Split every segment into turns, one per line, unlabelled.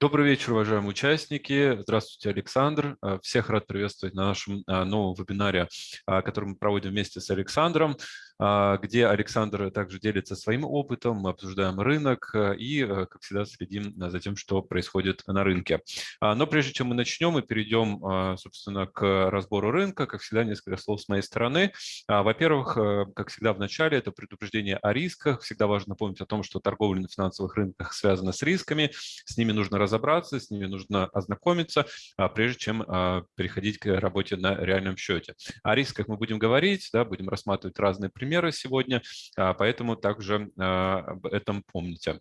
Добрый вечер, уважаемые участники. Здравствуйте, Александр. Э, всех рад приветствовать на нашем э, новом вебинаре, э, который мы проводим вместе с Александром. А, где Александр также делится своим опытом, мы обсуждаем рынок э, и, как всегда, следим за тем, что происходит на рынке. А, но прежде чем мы начнем мы перейдем, а, собственно, к разбору рынка, как всегда, несколько слов с моей стороны. Во-первых, как всегда в начале, это предупреждение о рисках. Всегда важно напомнить о том, что торговля на финансовых рынках связана с рисками, с ними нужно разобраться, с ними нужно ознакомиться, прежде чем переходить к работе на реальном счете. О рисках мы будем говорить, да, будем рассматривать разные примеры, сегодня, а, поэтому также а, об этом помните.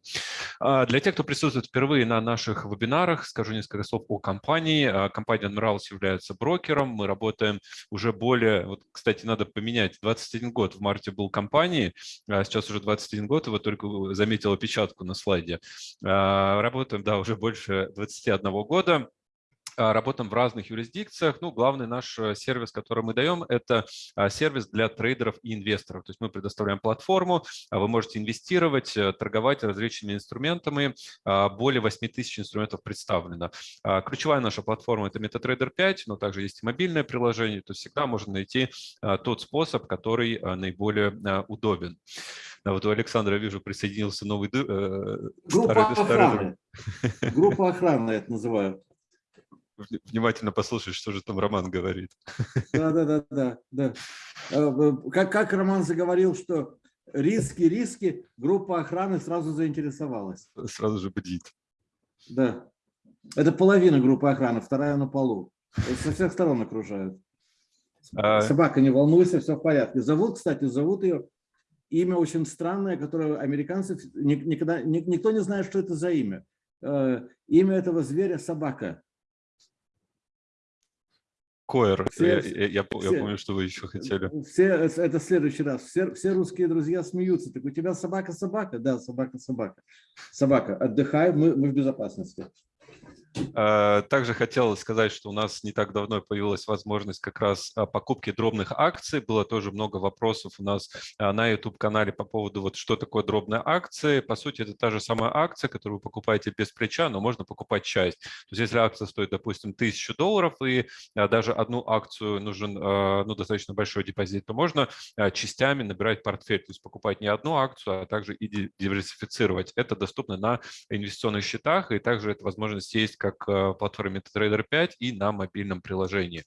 А, для тех, кто присутствует впервые на наших вебинарах, скажу несколько слов о компании. Компания Admirals является брокером, мы работаем уже более, вот, кстати, надо поменять, 21 год в марте был компании, сейчас уже 21 год, и вот только заметил опечатку на слайде. Работаем, да, уже больше 21 года. А, работаем в разных юрисдикциях. Ну, главный наш э, сервис, который мы даем, это а, сервис для трейдеров и инвесторов. То есть мы предоставляем платформу, а вы можете инвестировать, э, торговать различными инструментами. Более 8 тысяч инструментов представлено. Ключевая наша платформа – это MetaTrader 5, но также есть и мобильное приложение. То есть всегда можно найти тот способ, который наиболее удобен. А вот у Александра, вижу, присоединился новый...
Э, Группа охраны. Группа охраны это называют
внимательно послушать, что же там Роман говорит.
Да, да, да, да. да. А, как, как Роман заговорил, что риски, риски, группа охраны сразу заинтересовалась.
Сразу же бдит.
Да. Это половина группы охраны, вторая на полу. Со всех сторон окружают. А... Собака, не волнуйся, все в порядке. Зовут, кстати, зовут ее, имя очень странное, которое американцы, никогда, никто не знает, что это за имя. Э, имя этого зверя – собака.
Койер, все, я, я, все, я помню, что вы еще хотели.
Все, это в следующий раз. Все, все русские друзья смеются. Так у тебя собака-собака? Да, собака-собака. Собака, отдыхай, мы, мы в безопасности.
Э, также хотел сказать, что у нас не так давно появилась возможность как раз а, покупки дробных акций. Было тоже много вопросов у нас а, на YouTube-канале по поводу, вот что такое дробные акции. По сути, это та же самая акция, которую вы покупаете без плеча, но можно покупать часть. То есть если акция стоит, допустим, 1000 долларов, и а, даже одну акцию нужен ну, достаточно большой депозит, то можно частями набирать портфель, то есть покупать не одну акцию, а также и диверсифицировать. Это доступно на инвестиционных счетах, и также эта возможность есть как э, платформе MetaTrader 5 и на мобильном приложении.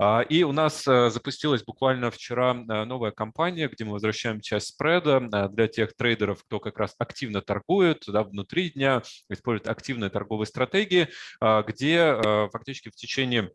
А, и у нас э, запустилась буквально вчера э, новая кампания, где мы возвращаем часть спреда для тех трейдеров, кто как раз активно торгует да, внутри дня, использует активные торговые стратегии, а, где фактически в течение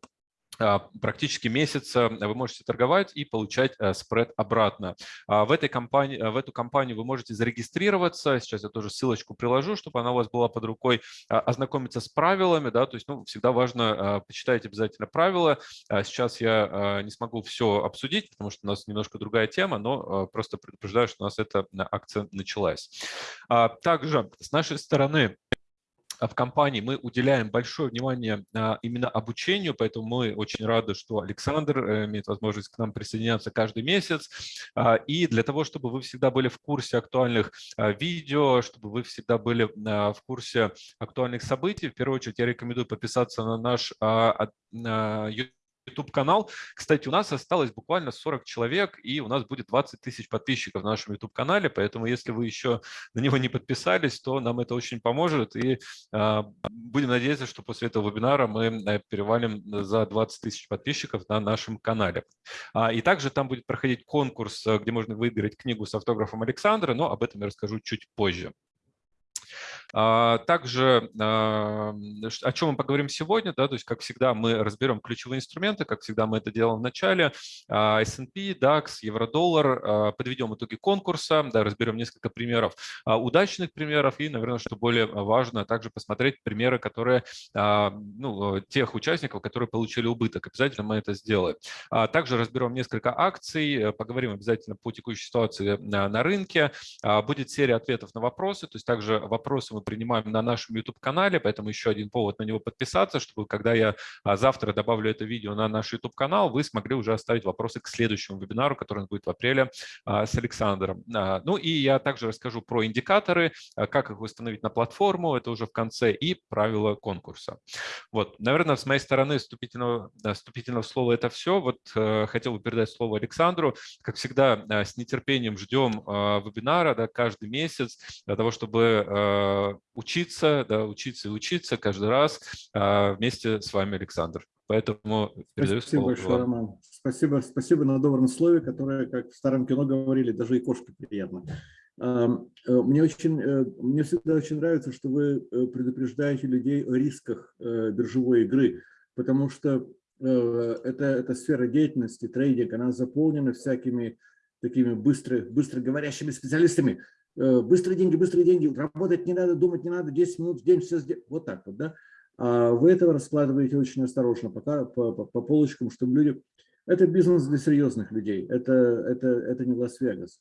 практически месяца вы можете торговать и получать э, спред обратно. А в, этой компании, в эту компанию вы можете зарегистрироваться. Сейчас я тоже ссылочку приложу, чтобы она у вас была под рукой. А, ознакомиться с правилами. Да, то есть ну, всегда важно почитать обязательно правила. Сейчас я не смогу все обсудить, потому что у нас немножко другая тема, но просто предупреждаю, что у нас эта акция началась. Также с нашей стороны а в компании мы уделяем большое внимание а, именно обучению, поэтому мы очень рады, что Александр э, имеет возможность к нам присоединяться каждый месяц. А, и для того, чтобы вы всегда были в курсе актуальных видео, чтобы вы всегда были в курсе актуальных событий, в первую очередь я рекомендую подписаться на наш YouTube YouTube-канал. Кстати, у нас осталось буквально 40 человек, и у нас будет 20 тысяч подписчиков на нашем YouTube-канале, поэтому если вы еще на него не подписались, то нам это очень поможет, и э, будем надеяться, что после этого вебинара мы э, перевалим за 20 тысяч подписчиков на нашем канале. А, и также там будет проходить конкурс, э, где можно выиграть книгу с автографом Александра, но об этом я расскажу чуть позже. А, также а, о чем мы поговорим сегодня, да, то есть, как всегда, мы разберем ключевые инструменты, как всегда мы это делаем в начале, а, S&P, DAX, евро-доллар, подведем итоги конкурса, да, разберем несколько примеров, удачных примеров и, наверное, что более важно, также посмотреть примеры, которые, ну, тех участников, которые получили убыток. Обязательно мы это сделаем. Также разберем несколько акций, поговорим обязательно по текущей ситуации на рынке. Будет серия ответов на вопросы, то есть также вопросы мы принимаем на нашем YouTube-канале, поэтому еще один повод на него подписаться, чтобы когда я завтра добавлю это видео на наш YouTube-канал, вы смогли уже оставить вопросы к следующему вебинару, который будет в апреле с Александром. Ну и я также расскажу про индикаторы, как их установить на платформу, это уже в конце, и правила конкурса. Вот, наверное, с моей стороны вступительного, вступительного слова это все. Вот хотел бы передать слово Александру. Как всегда, с нетерпением ждем вебинара да, каждый месяц для того, чтобы учиться, да, учиться и учиться каждый раз вместе с вами, Александр. Поэтому
передаю Спасибо слово большое, вам. Роман. Спасибо, спасибо на добром слове, которое, как в старом кино говорили, даже и кошке приятно. Э, мне, очень, э, мне всегда очень нравится, что вы э, предупреждаете людей о рисках биржевой игры, потому что это, эта сфера деятельности, трейдинг, она заполнена всякими такими быстро, быстро говорящими специалистами. Быстрые деньги, быстрые деньги, работать не надо, думать не надо, 10 минут в день все сделать. Вот так вот, да? А вы этого раскладываете очень осторожно пока по, по, по полочкам, чтобы люди... Это бизнес для серьезных людей, это, это, это не Лас-Вегас.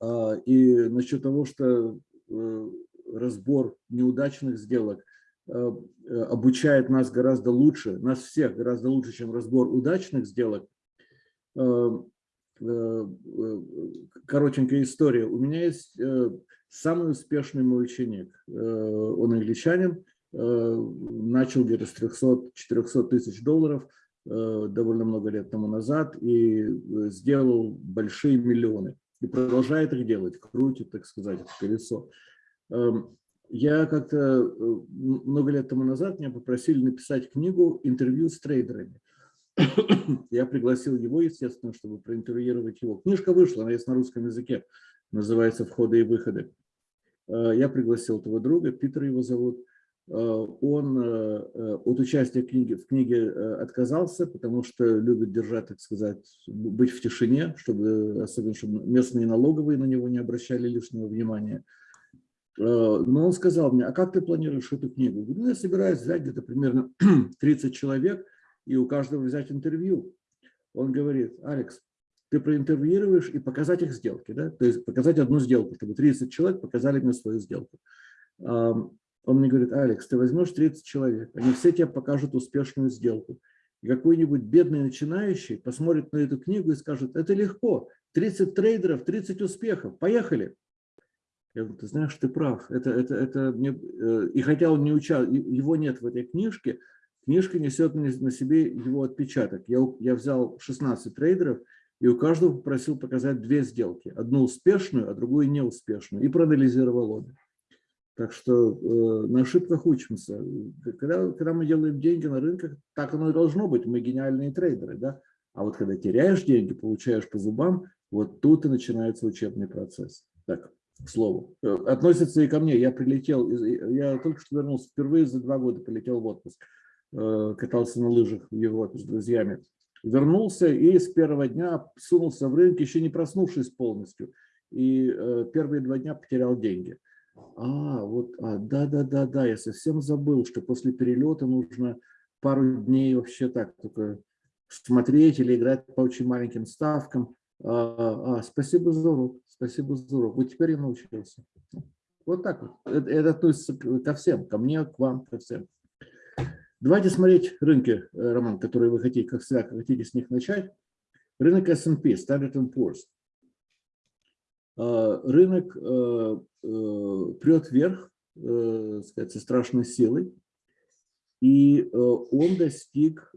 А, и насчет того, что э, разбор неудачных сделок э, обучает нас гораздо лучше, нас всех гораздо лучше, чем разбор удачных сделок. Э, коротенькая история. У меня есть самый успешный мой ученик. Он англичанин, начал где-то с 300-400 тысяч долларов довольно много лет тому назад и сделал большие миллионы и продолжает их делать, крутит, так сказать, это колесо. Эм, я как-то э, много лет тому назад меня попросили написать книгу «Интервью с трейдерами». Я пригласил его, естественно, чтобы проинтервьюировать его. Книжка вышла, она есть на русском языке, называется «Входы и выходы». Э, я пригласил этого друга, Питер его зовут. Э, он э, от участия в книге отказался, потому что любит держать, так сказать, быть в тишине, чтобы, особенно чтобы местные налоговые на него не обращали лишнего внимания. Но он сказал мне, а как ты планируешь эту книгу? ну, я собираюсь взять где-то примерно 30 человек и у каждого взять интервью. Он говорит, Алекс, ты проинтервьюируешь и показать их сделки, да? то есть показать одну сделку, чтобы 30 человек показали мне свою сделку. Он мне говорит, Алекс, ты возьмешь 30 человек, они все тебе покажут успешную сделку. И какой-нибудь бедный начинающий посмотрит на эту книгу и скажет, это легко, 30 трейдеров, 30 успехов, поехали. Я говорю, ты знаешь, ты прав. Это, это, это мне... Э, и хотя он не учал, его нет в этой книжке, книжка несет на себе его отпечаток. Я, я взял 16 трейдеров и у каждого попросил показать две сделки. Одну успешную, а другую неуспешную. И проанализировал обе. Так что э, на ошибках учимся. Когда, когда мы делаем деньги на рынках, так оно и должно быть. Мы гениальные трейдеры. Да? А вот когда теряешь деньги, получаешь по зубам, вот тут и начинается учебный процесс. Так, к слову. Э, относится и ко мне. Я прилетел, я только что вернулся, впервые за два года полетел в отпуск. Э, катался на лыжах в Европе с друзьями. Вернулся и с первого дня сунулся в рынок, еще не проснувшись полностью. И э, первые два дня потерял деньги. А, вот, а, да, да, да, да, я совсем забыл, что после перелета нужно пару дней вообще так только смотреть или играть по очень маленьким ставкам. А, а, спасибо за урок, спасибо за урок. Вот теперь я научился. Вот так вот. Это, это относится ко всем, ко мне, к вам, ко всем. Давайте смотреть рынки, э, Роман, которые вы хотите, как всегда, хотите с них начать. Рынок S&P, Standard Poor's. А, рынок э, э, прет вверх, сказать, со страшной силой, и он достиг,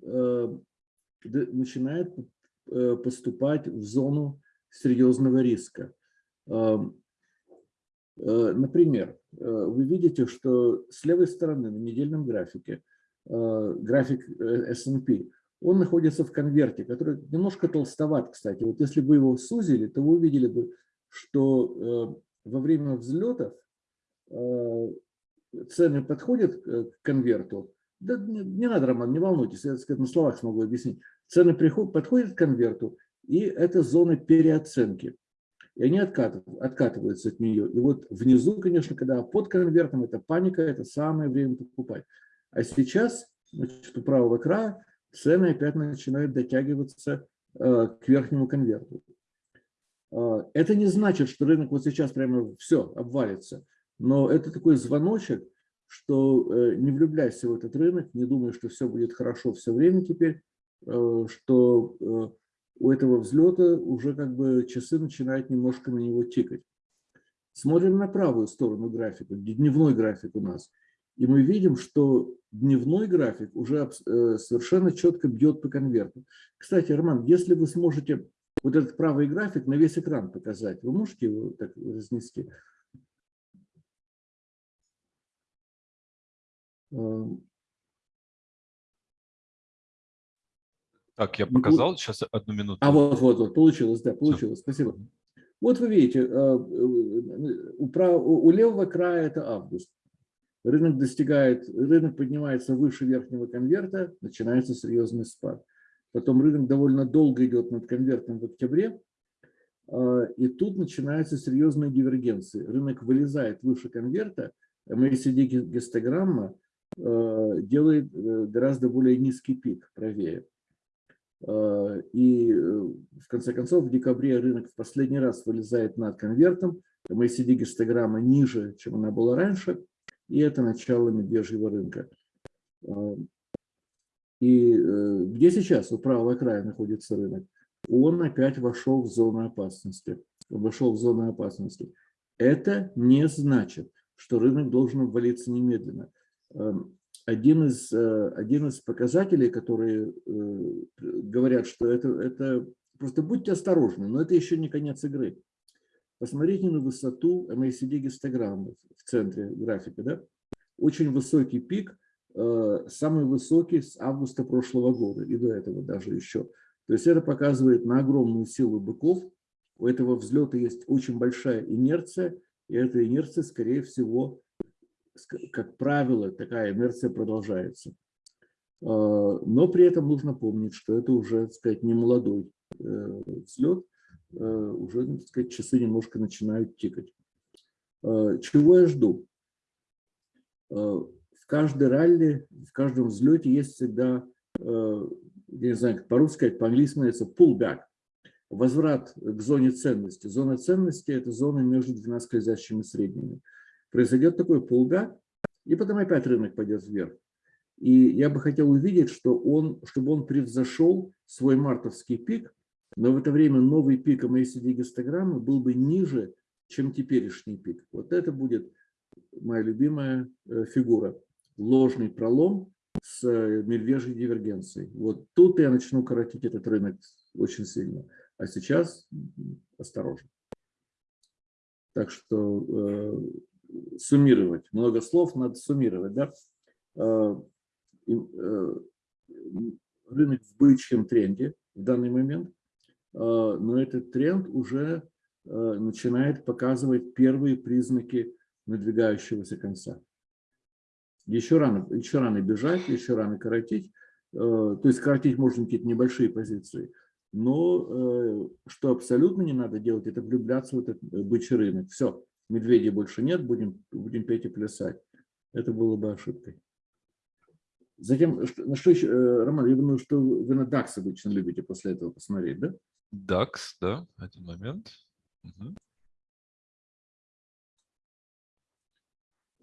начинает поступать в зону серьезного риска. Например, вы видите, что с левой стороны на недельном графике, график S&P, он находится в конверте, который немножко толстоват, кстати. Вот если бы его сузили, то вы увидели бы, что э, во время взлетов э, цены подходят к конверту. Да не, не надо, Роман, не волнуйтесь, я сказать, на словах смогу объяснить. Цены приход, подходят к конверту, и это зона переоценки. И они откатываются, откатываются от нее. И вот внизу, конечно, когда под конвертом, это паника, это самое время покупать. А сейчас, значит, у правого края цены опять начинают дотягиваться э, к верхнему конверту. А, это не значит, что рынок вот сейчас прямо все обвалится. Но это такой звоночек, что э, не влюбляйся в этот рынок, не думай, что все будет хорошо все время теперь, э, что э, у этого взлета уже как бы часы начинают немножко на него тикать. Смотрим на правую сторону графика, дневной график у нас. И мы видим, что дневной график уже совершенно четко бьет по конверту. Кстати, Роман, если вы сможете вот этот правый график на весь экран показать, вы можете его так разнести? Эм.
Так, я показал, сейчас одну минуту.
А вот, вот, вот, получилось, да, получилось, Все. спасибо. Вот вы видите, э, э, у, прав... у левого края это август. Рынок достигает, рынок поднимается выше верхнего конверта, начинается серьезный спад. Потом рынок довольно долго идет над конвертом в октябре, э, и тут начинаются серьезные дивергенции. Рынок вылезает выше конверта, MACD гистограмма Э, делает э, гораздо более низкий пик правее. Э, и в конце концов в декабре рынок в последний раз вылезает над конвертом, MACD гистограмма ниже, чем она была раньше, и это начало медвежьего рынка. И где сейчас у правого края находится рынок? Он опять вошел в зону опасности. Вошел в зону опасности. Это не значит, что рынок должен обвалиться немедленно. Один из, э, один из показателей, которые э, говорят, что это, это просто будьте осторожны, но это еще не конец игры. Посмотрите на высоту MACD гистограммы в центре графика. Да? Очень высокий пик, э, самый высокий с августа прошлого года и до этого даже еще. То есть это показывает на огромную силу быков. У этого взлета есть очень большая инерция, и эта инерция, скорее всего, как правило, такая инерция продолжается. А, но при этом нужно помнить, что это уже, так сказать, не молодой э, взлет, уже, так сказать, часы немножко начинают тикать. А, чего я жду? В каждой ралли, в каждом взлете есть всегда, я не знаю, как по-русски по-английски называется pullback, возврат к зоне ценности. Зона ценности – это зона между двумя скользящими средними произойдет такой пулгак, и потом опять рынок пойдет вверх. И я бы хотел увидеть, что он, чтобы он превзошел свой мартовский пик, но в это время новый пик MACD гистограммы был бы ниже, чем теперешний пик. Вот это будет моя любимая э, фигура. Ложный пролом с э, медвежьей дивергенцией. Вот тут я начну коротить этот рынок очень сильно. А сейчас осторожно. Так что э, суммировать. Много слов надо суммировать. Да? А, э, рынок в бычьем тренде в данный момент, а, но этот тренд уже а, начинает показывать первые признаки надвигающегося конца. Еще рано, еще рано бежать, еще рано коротить. То есть коротить можно какие-то небольшие позиции. Но э, что абсолютно не надо делать, это влюбляться в этот э, бычий рынок. Все, медведей больше нет, будем, будем петь и плясать. Это было бы ошибкой. Затем, на что еще, э, Роман, я думаю, что вы на DAX обычно любите после этого посмотреть, да?
DAX, да, один момент. Угу.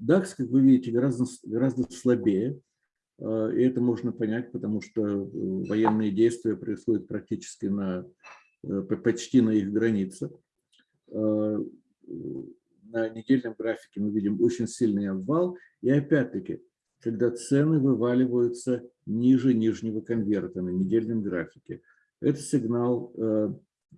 DAX, как вы видите, гораздо, гораздо слабее. Э, и это можно понять, потому что э, военные действия происходят практически на, почти на их границе на недельном графике мы видим очень сильный обвал. И опять-таки, когда цены вываливаются ниже нижнего конверта на недельном графике, это сигнал э,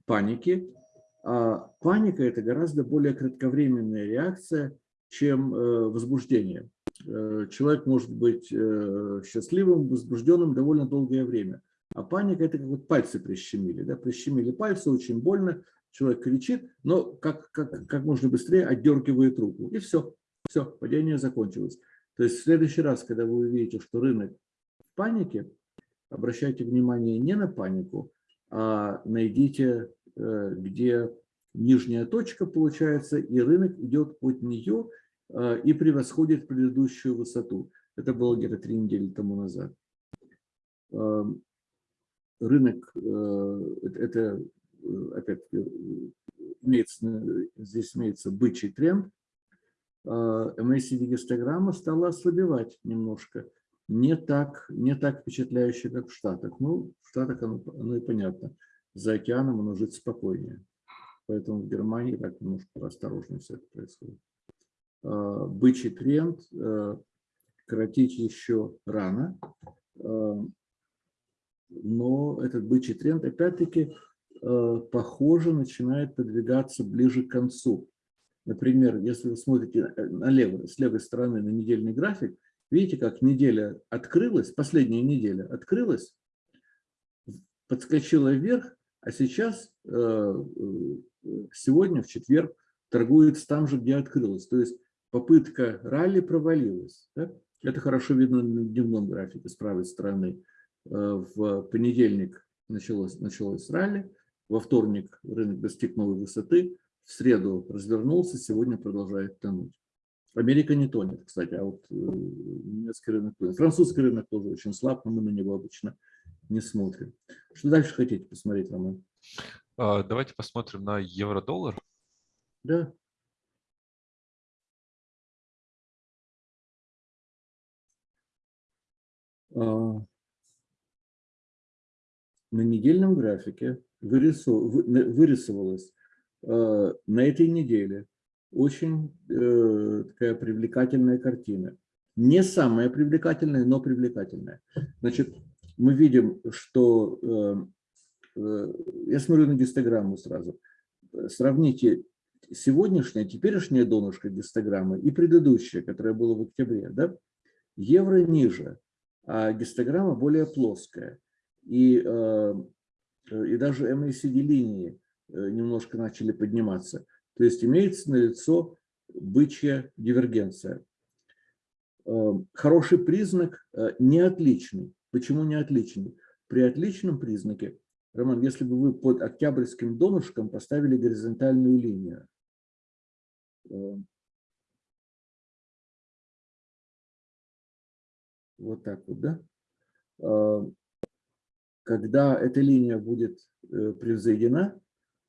паники. А паника – это гораздо более кратковременная реакция, чем э, возбуждение. Э, человек может быть счастливым, возбужденным довольно долгое время. А паника – это как вот пальцы прищемили. Да? Прищемили пальцы, очень больно, человек кричит, но как, как, как можно быстрее отдергивает руку. И все, все, падение закончилось. То есть в следующий раз, когда вы увидите, что рынок в панике, обращайте внимание не на панику, а найдите, э, где нижняя точка получается, и рынок идет от нее э, и превосходит предыдущую высоту. Это было где-то три недели тому назад. Эм, рынок, э, это опять имеется, здесь имеется бычий тренд. MACD гистограмма стала ослабевать немножко. Не так, не так впечатляюще, как в Штатах. Ну, в Штатах оно, оно и понятно. За океаном оно жить спокойнее. Поэтому в Германии так немножко осторожнее все это происходит. Бычий тренд коротить еще рано. Но этот бычий тренд, опять-таки, похоже, начинает подвигаться ближе к концу. Например, если вы смотрите э, налево, с левой стороны на недельный график, видите, как неделя открылась, последняя неделя открылась, подскочила вверх, а сейчас, э, э, сегодня, в четверг, торгуется там же, где открылась. То есть попытка ралли провалилась. Да? Это хорошо видно на дневном графике с правой стороны. В понедельник началось, началось ралли, во вторник рынок достиг новой высоты, в среду развернулся, сегодня продолжает тонуть. Америка не тонет, кстати, а вот э, немецкий рынок тонет. Французский рынок тоже очень слаб, но мы на него обычно не смотрим. Что дальше хотите посмотреть, Роман?
А, давайте посмотрим на евро-доллар.
Да. А, на недельном графике вырисовалась Э, на этой неделе очень э, такая привлекательная картина. Не самая привлекательная, но привлекательная. Значит, мы видим, что... Э, я смотрю на гистограмму сразу. Сравните сегодняшнее, теперешнее донышко гистограммы и предыдущее, которое было в октябре. Да? Евро ниже, а гистограмма более плоская. И, и даже MACD-линии Э, немножко начали подниматься. То есть имеется налицо бычья дивергенция. Э, хороший признак э, не отличный. Почему не отличный? При отличном признаке, Роман, если бы вы под октябрьским донышком поставили горизонтальную линию, вот так вот, да? Когда эта линия будет превзойдена,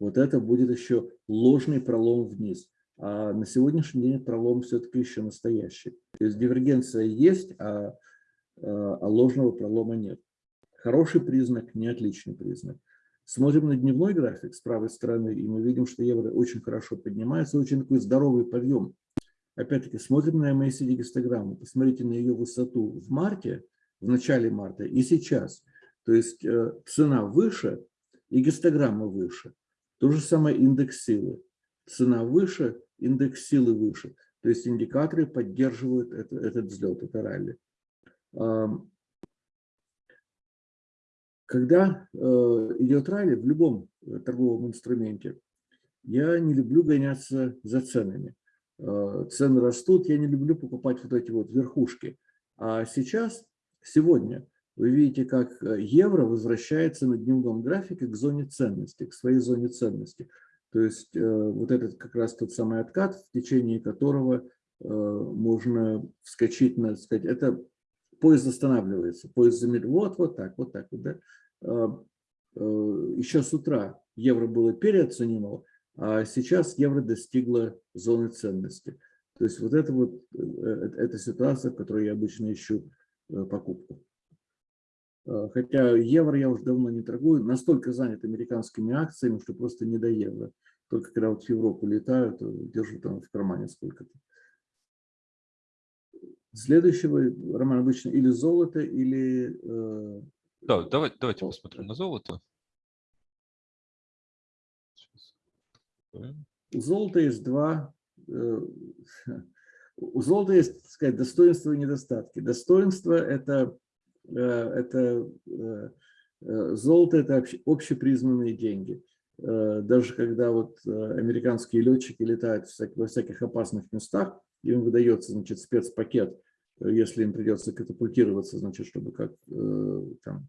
вот это будет еще ложный пролом вниз. А на сегодняшний день пролом все-таки еще настоящий. То есть дивергенция есть, а, а, а ложного пролома нет. Хороший признак, не отличный признак. Смотрим на дневной график с правой стороны, и мы видим, что евро очень хорошо поднимается, очень такой здоровый подъем. Опять-таки, смотрим на MACD гистограмму, посмотрите на ее высоту в марте, в начале марта и сейчас. То есть э, цена выше и гистограмма выше. То же самое индекс силы. Цена выше, индекс силы выше. То есть индикаторы поддерживают это, этот взлет, это ралли. Когда э, идет ралли в любом э, торговом инструменте, я не люблю гоняться за ценами. Э, цены растут, я не люблю покупать вот эти вот верхушки. А сейчас, сегодня, вы видите, как э, евро возвращается на дневном графике к зоне ценности, к своей зоне ценности. То есть э, вот этот как раз тот самый откат, в течение которого э, можно вскочить на, сказать, это поезд останавливается, поезд замедляется, вот, вот так, вот так да. Еще с утра евро было переоценено, а сейчас евро достигло зоны ценности. То есть вот это вот, эта ситуация, в которой я обычно ищу покупку. Э, хотя евро я уже давно не торгую, настолько занят американскими акциями, что просто не до евро. Только когда вот в Европу летаю, то держу там в кармане сколько-то. Следующего, Роман, обычно или золото, или...
Э... Да, давайте, давайте посмотрим на золото.
У золота есть два... Э, у золота есть, так сказать, достоинства и недостатки. Достоинство – это Э, это э, э, золото – это общепризнанные деньги. Даже когда вот американские летчики летают во всяких опасных местах, им выдается значит, спецпакет, если им придется катапультироваться, значит, чтобы как там,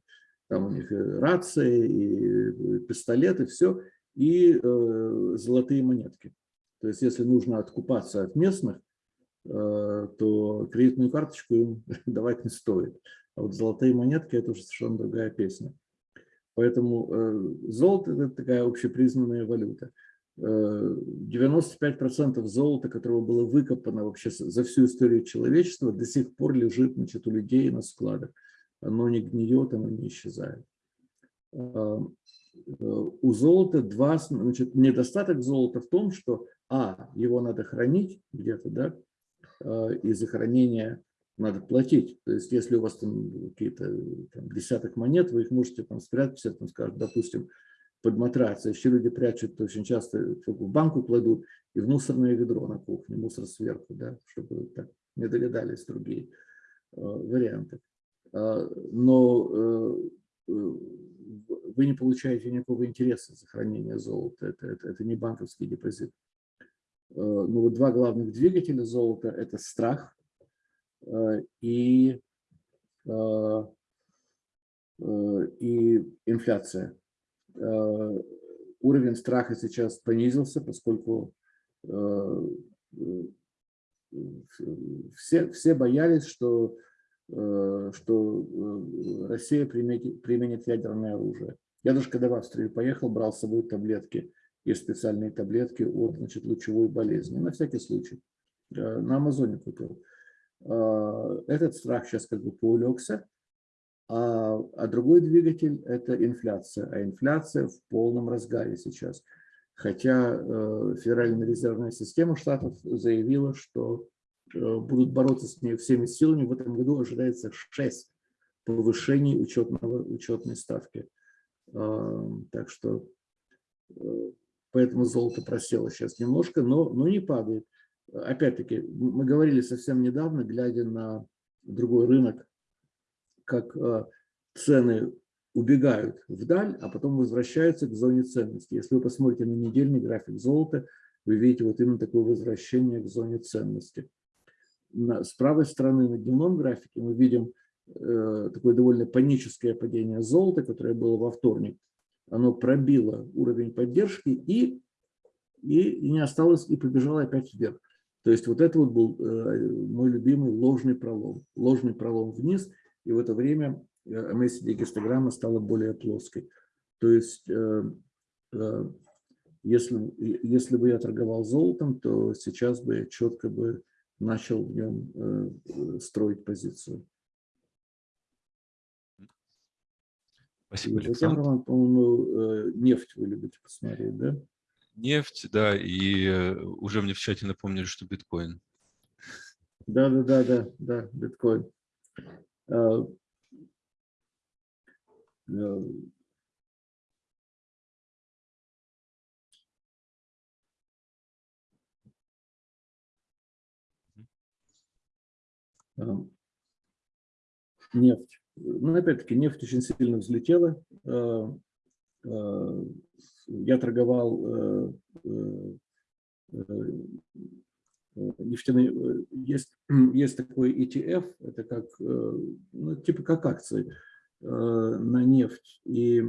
там у них рации, и пистолеты, все, и золотые монетки. То есть если нужно откупаться от местных, то кредитную карточку им давать не стоит. А вот золотые монетки – это уже совершенно другая песня. Поэтому э, золото – это такая общепризнанная валюта. 95% золота, которого было выкопано вообще за всю историю человечества, до сих пор лежит значит, у людей на складах. Оно не гниет, оно не исчезает. У золота два, значит, недостаток золота в том, что, а, его надо хранить где-то, да, и за хранение надо платить. То есть, если у вас там какие-то десяток монет, вы их можете там спрятать, там, скажем, допустим, под матрас. Еще люди прячут очень часто в банку кладут и в мусорное ведро на кухне, мусор сверху, да, чтобы так не догадались другие э, варианты. Э, но э, вы не получаете никакого интереса сохранения золота. Это, это, это не банковский депозит. Э, но вот два главных двигателя золота – это страх э, и, э, и инфляция. Уровень страха сейчас понизился, поскольку все, все боялись, что, что Россия применит, применит ядерное оружие. Я даже когда в Австрию поехал, брал с собой таблетки, есть специальные таблетки от значит, лучевой болезни, на всякий случай. На Амазоне купил. Этот страх сейчас как бы поулегся, а, а другой двигатель – это инфляция. А инфляция в полном разгаре сейчас. Хотя э, Федеральная резервная система штатов заявила, что э, будут бороться с ней всеми силами. В этом году ожидается 6 повышений учетного, учетной ставки. Так что э, поэтому золото просело сейчас немножко, но, но не падает. Опять-таки, мы говорили совсем недавно, глядя на другой рынок, как э, цены убегают вдаль, а потом возвращаются к зоне ценности. Если вы посмотрите на недельный график золота, вы видите вот именно такое возвращение к зоне ценности. С правой стороны на дневном графике мы видим Э, такое довольно паническое падение золота, которое было во вторник, оно пробило уровень поддержки и, и, и не осталось, и побежало опять вверх. То есть вот это вот был э, мой любимый ложный пролом. Ложный пролом вниз, и в это время MACD гистограмма стала более плоской. То есть если, если бы я торговал золотом, то сейчас бы я четко бы начал в нем строить позицию.
Спасибо, Александр.
Роман, по-моему, э, нефть вы любите посмотреть, да?
Нефть, да, и э, уже мне в чате напомнили, что биткоин.
Да, да, да, да, да, биткоин. А, а, нефть. Ну, опять-таки, нефть очень сильно взлетела. Э, э, я торговал э, нефтяные, есть, есть такой ETF, это как, ну, типа как акции на нефть. И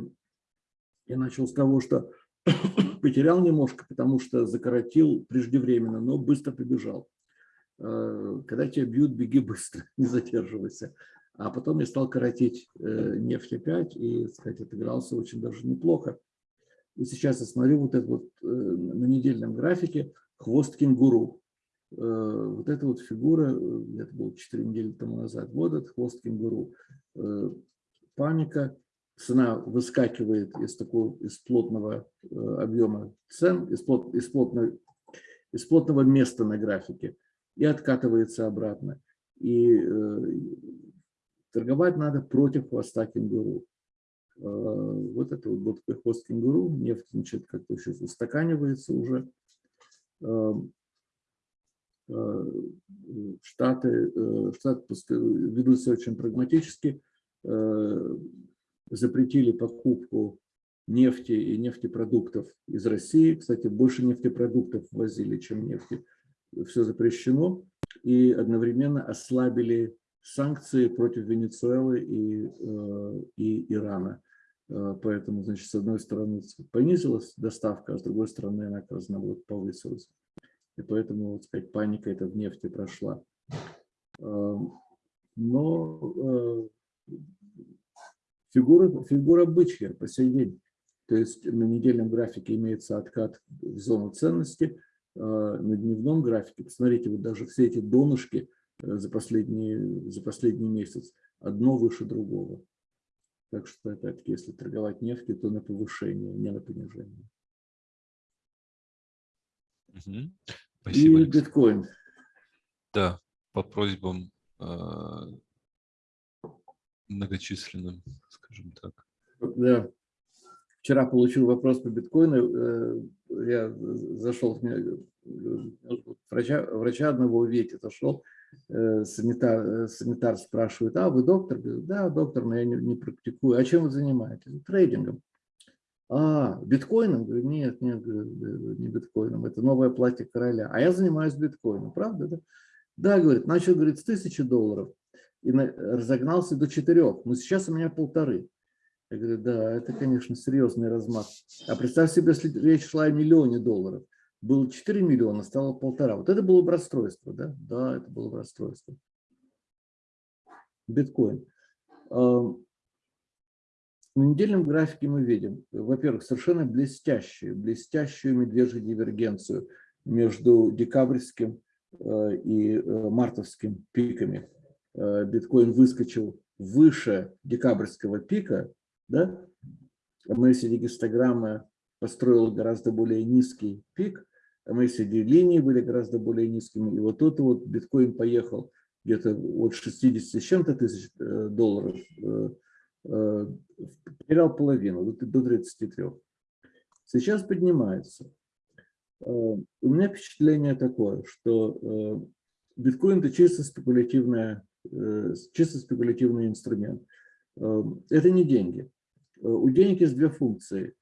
я начал с того, что потерял немножко, потому что закоротил преждевременно, но быстро побежал. Когда тебя бьют, беги быстро, не задерживайся. А потом я стал коротить э, нефть опять и, сказать, отыгрался очень даже неплохо. И сейчас я смотрю вот это вот э, на недельном графике хвост кенгуру. Э, вот эта вот фигура, это было 4 недели тому назад, вот этот хвост кенгуру. Паника, цена выскакивает из такого из плотного объема цен, из, плот, из, плотного, из плотного места на графике и откатывается обратно. И Торговать надо против хвоста кенгуру. А, вот это вот такой хвост кенгуру, нефть значит, как-то сейчас устаканивается уже. А, а, Штаты, э, Штаты ведут очень прагматически, запретили покупку нефти и нефтепродуктов из России. Кстати, больше нефтепродуктов возили, чем нефти. Все запрещено. И одновременно ослабили санкции против Венесуэлы и, э, и Ирана. Э, поэтому, значит, с одной стороны понизилась доставка, а с другой стороны она, как раз, наоборот, повысилась. И поэтому, вот сказать, паника эта в нефти прошла. Э, но фигура, фигура бычья по сей день. То есть на недельном графике имеется откат в зону ценности, на дневном графике, посмотрите, вот даже все эти донышки за последний, за последний месяц, одно выше другого. Так что, опять-таки, если торговать нефтью, то на повышение, не на понижение.
Угу. Спасибо.
И биткоин.
Да, по просьбам э, многочисленным, скажем так.
Да. Вчера получил вопрос по биткоину. Э, я зашел, врача, врача одного увидеть, зашел, э, санитар, санитар спрашивает, а вы доктор? да, доктор, но я не, не практикую. А чем вы занимаетесь? Трейдингом. А, биткоином? Нет, нет, не биткоином, это новое платье короля. А я занимаюсь биткоином, правда? Да, да говорит, начал, говорит, с тысячи долларов и разогнался до четырех, но сейчас у меня полторы. Я говорю, да, это, конечно, серьезный размах. А представь себе, если речь шла о миллионе долларов. Было 4 миллиона, стало полтора. Вот это было бы расстройство, да? Да, это было бы расстройство. Биткоин. На недельном графике мы видим, во-первых, совершенно блестящую, блестящую медвежью дивергенцию между декабрьским э, и э, мартовским пиками. Э, биткоин выскочил выше декабрьского пика, да? MACD гистограмма построила гораздо более низкий пик, MACD линии были гораздо более низкими, и вот тут вот биткоин поехал где-то от 60 с чем-то тысяч э, долларов, э, э, потерял половину, до 33. Сейчас поднимается. У меня впечатление такое, что биткоин это чисто спекулятивная, чисто спекулятивный инструмент. Это не деньги. У денег есть две функции.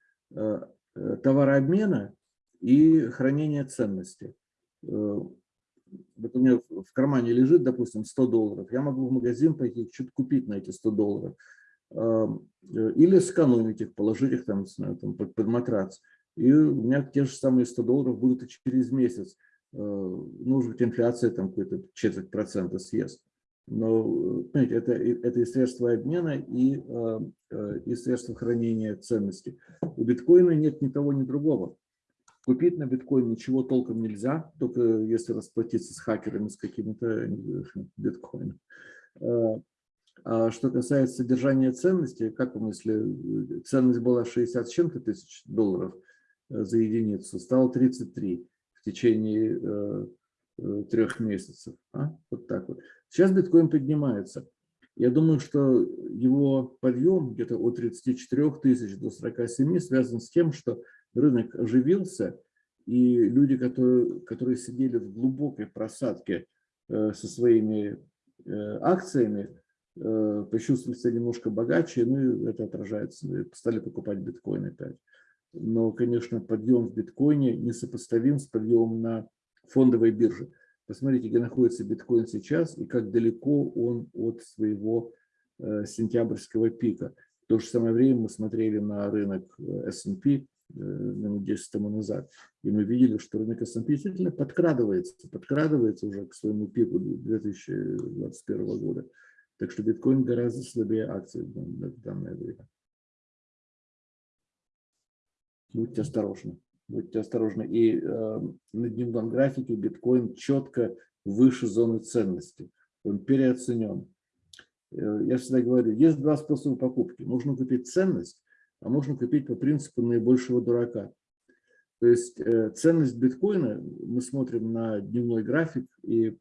Товарообмена и хранения ценности. Вот у меня в кармане лежит, допустим, 100 долларов. Я могу в магазин пойти что-то купить на эти 100 долларов. Или сэкономить их, положить их там, там под, под матрац. И у меня те же самые 100 долларов будут и через месяц. Ну, может быть, инфляция там какой-то четверть процента съест. Но понимаете, это, это и средства обмена, и, э, э, и средства хранения ценностей. У биткоина нет ни того, ни другого. Купить на биткоин ничего толком нельзя, только если расплатиться с хакерами, с какими-то э, биткоинами. А что касается содержания ценностей, как вам, если ценность была 60 с чем-то тысяч долларов за единицу, стало 33 в течение трех месяцев. А? Вот так вот. Сейчас биткоин поднимается. Я думаю, что его подъем где-то от 34 тысяч до 47 связан с тем, что рынок оживился, и люди, которые, которые сидели в глубокой просадке э, со своими э, акциями, э, почувствовали себя немножко богаче, ну и это отражается, стали покупать биткоин опять. Но, конечно, подъем в биткоине несопоставим с подъемом на фондовой бирже. Посмотрите, где находится биткоин сейчас и как далеко он от своего э, сентябрьского пика. В то же самое время мы смотрели на рынок э, S&P минут 10 тому назад, и мы видели, что рынок S&P действительно подкрадывается, подкрадывается уже к своему пику 2021 года. Так что биткоин гораздо слабее акций в данное время. Будьте осторожны будьте осторожны. И э, на дневном графике биткоин четко выше зоны ценности. Он переоценен. Э, я всегда говорю, есть два способа покупки. Можно купить ценность, а можно купить по принципу наибольшего дурака. То есть э, ценность биткоина, мы смотрим на дневной график, и э,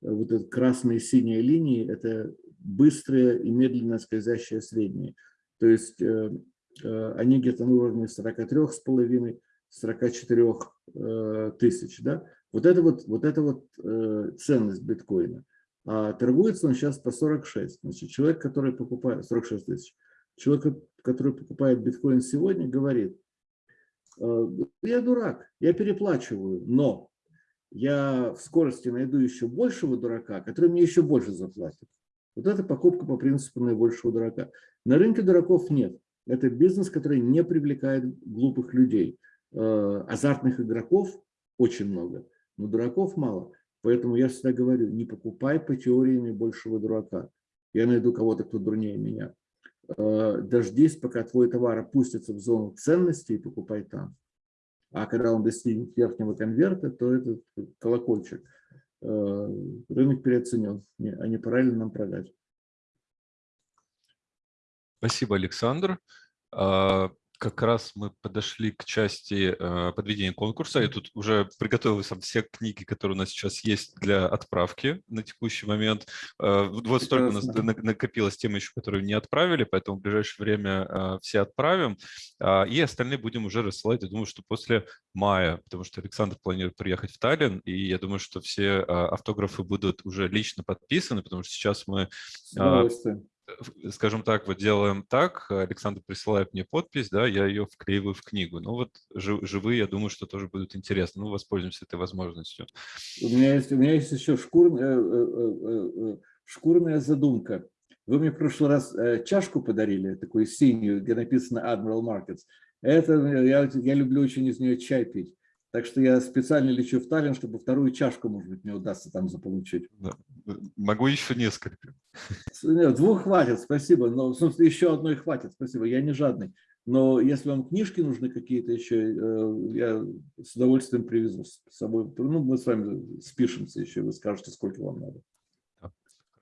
вот эта красная и синяя линии – это быстрые и медленно скользящие средние. То есть э, они где-то на уровне 43,5 44 э, тысяч. Да? Вот это вот, вот, это вот ценность биткоина. А торгуется он сейчас по 46. Значит, человек, который покупает 46 тысяч, человек, который покупает биткоин сегодня, говорит, «Э, я дурак, я переплачиваю, но я в скорости найду еще большего дурака, который мне еще больше заплатит. Вот это покупка по принципу наибольшего дурака. На рынке дураков нет. Это бизнес, который не привлекает глупых людей. Э, азартных игроков очень много, но дураков мало. Поэтому я всегда говорю, не покупай по теории наибольшего дурака. Я найду кого-то, кто дурнее меня. Дождись, пока твой товар опустится в зону ценности и покупай там. А когда он достигнет верхнего конверта, то этот колокольчик. Рынок переоценен, а не пора ли нам продать.
Спасибо, Александр. Как раз мы подошли к части э, подведения конкурса. Я тут уже приготовил сам все книги, которые у нас сейчас есть для отправки на текущий момент. Э, вот столько у нас накопилось тем еще, которые не отправили, поэтому в ближайшее время э, все отправим. Э, и остальные будем уже рассылать, я думаю, что после мая, потому что Александр планирует приехать в Таллин, и я думаю, что все э, автографы будут уже лично подписаны, потому что сейчас мы... Э, скажем так, вот делаем так, Александр присылает мне подпись, да, я ее вклеиваю в книгу. Ну вот живые, я думаю, что тоже будут интересны. Ну, воспользуемся этой возможностью.
У меня есть, у меня есть еще шкурная, э, э, э, шкурная задумка. Вы мне в прошлый раз чашку подарили, такую синюю, где написано Admiral Markets. Это я, я люблю очень из нее чай пить. Так что я специально лечу в Таллин, чтобы вторую чашку, может быть, мне удастся там заполучить. Да.
Могу еще несколько.
Нет, двух хватит, спасибо. Но, в смысле, еще одной хватит, спасибо. Я не жадный. Но если вам книжки нужны какие-то еще, э, я с удовольствием привезу с собой. Ну, мы с вами спишемся еще, вы скажете, сколько вам надо.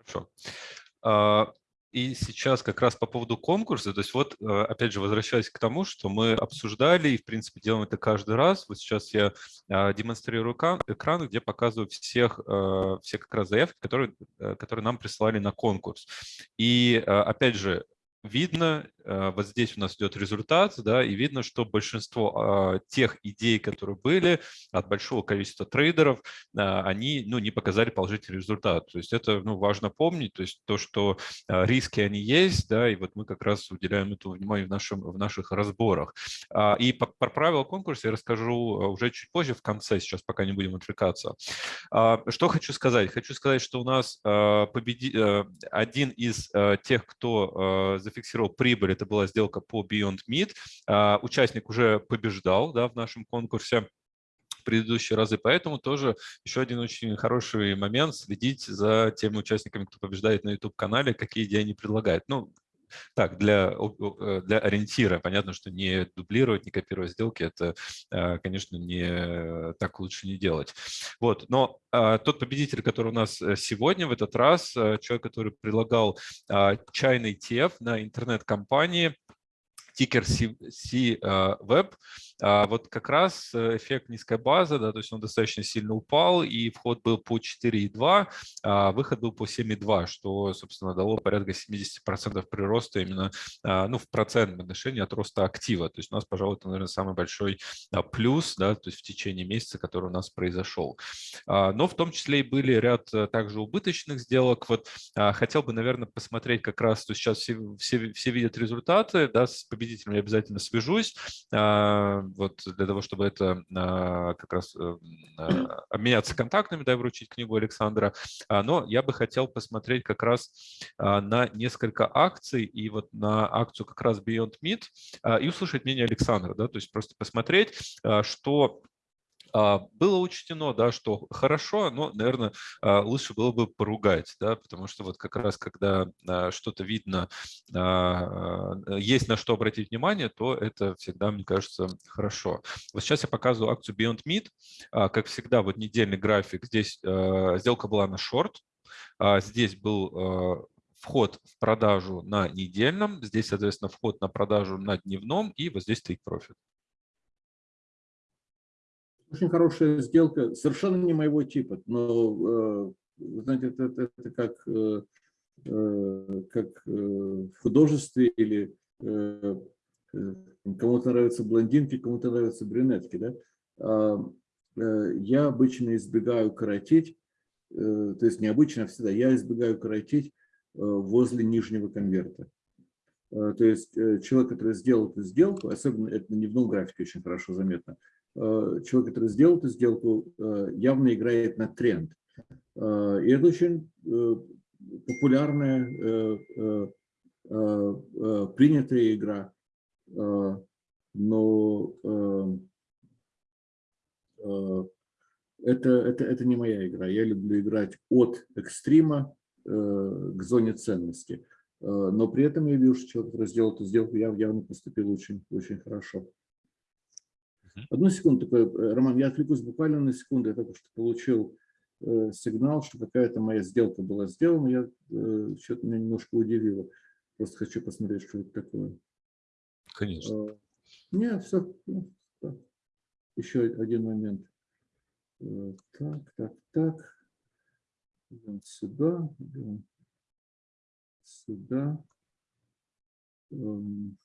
Хорошо. И сейчас как раз по поводу конкурса, то есть вот, э, опять же, возвращаясь к тому, что мы обсуждали и, в принципе, делаем это каждый раз. Вот сейчас я а, демонстрирую экран, где показываю всех, э, все как раз заявки, которые, э, которые нам прислали на конкурс. И, опять же, видно, э, вот здесь у нас идет результат, да, и видно, что большинство а, тех идей, которые были от большого количества трейдеров, а, они ну, не показали положительный результат. То есть это ну, важно помнить, то есть то, что а, риски они есть, да, и вот мы как раз уделяем этому внимание в, нашем, в наших разборах. И про правила конкурса я расскажу уже чуть позже, в конце, сейчас пока не будем отвлекаться. Что хочу сказать? Хочу сказать, что у нас победи... Э, один из э, тех, кто зафиксировал прибыль, это была сделка по Beyond Meat. А, участник уже побеждал да, в нашем конкурсе предыдущие разы, поэтому тоже еще один очень хороший момент следить за теми участниками, кто побеждает на YouTube-канале, какие идеи они предлагают. Ну, так, для, э, для ориентира. Понятно, что не дублировать, не копировать сделки, это, э, конечно, не, так лучше не делать. Вот, но а, тот победитель, который у нас э, сегодня, в этот раз, человек, который предлагал а, чайный теф на интернет-компании, тикер C-Web, а вот как раз э, эффект низкой базы, да, то есть он достаточно сильно упал, и вход был по 4,2, а выход был по 7,2, что, собственно, дало порядка 70% прироста именно а, ну, в процентном отношении от роста актива. То есть у нас, пожалуй, это, наверное, самый большой а, плюс, да, то есть в течение месяца, который у нас произошел. Но в том числе и были ряд э, также убыточных сделок. Вот хотел бы, наверное, посмотреть как раз, то сейчас все, все, все видят результаты, да, с победителем я обязательно свяжусь вот для того, чтобы это а, как раз э, а, обменяться контактами, да, вручить книгу Александра. А, но я бы хотел посмотреть как раз на несколько акций и вот на акцию как раз Beyond Meat и услышать мнение Александра, да, то есть просто посмотреть, что было учтено, да, что хорошо, но, наверное, а, лучше было бы поругать, да, потому что вот как раз когда а, что-то видно, есть на что обратить внимание, то это всегда, мне кажется, хорошо. Вот сейчас я показываю акцию Beyond Meat. Как всегда, вот недельный график. Здесь сделка была на шорт, здесь был вход в продажу на недельном, здесь, соответственно, вход на продажу на дневном, и вот здесь take profit.
Очень хорошая сделка, совершенно не моего типа, но, э, знаете, это, это, это как, э, э, как в художестве или кому-то нравятся блондинки, кому-то нравятся брюнетки. Да? А, я обычно избегаю коротить, то есть необычно всегда, я избегаю коротить возле нижнего конверта. То есть человек, который сделал эту сделку, особенно это на дневном графике очень хорошо заметно, человек, который сделал эту сделку, э, явно играет на тренд. Э, и это очень популярная, принятая игра. Но это, это, это не моя игра. Я люблю играть от экстрима к зоне ценности. Но при этом я вижу, что человек, который сделал эту сделку, явно поступил очень, очень хорошо. Одну секунду, такой, Роман, я отвлекусь буквально на секунду. Я только что получил э, сигнал, что какая-то моя сделка была сделана. Я э, что-то меня немножко удивило. Просто хочу посмотреть, что это такое.
Конечно.
Э, нет, все. Еще один момент. Э, так, так, так. Идем сюда. Идем сюда. Эм.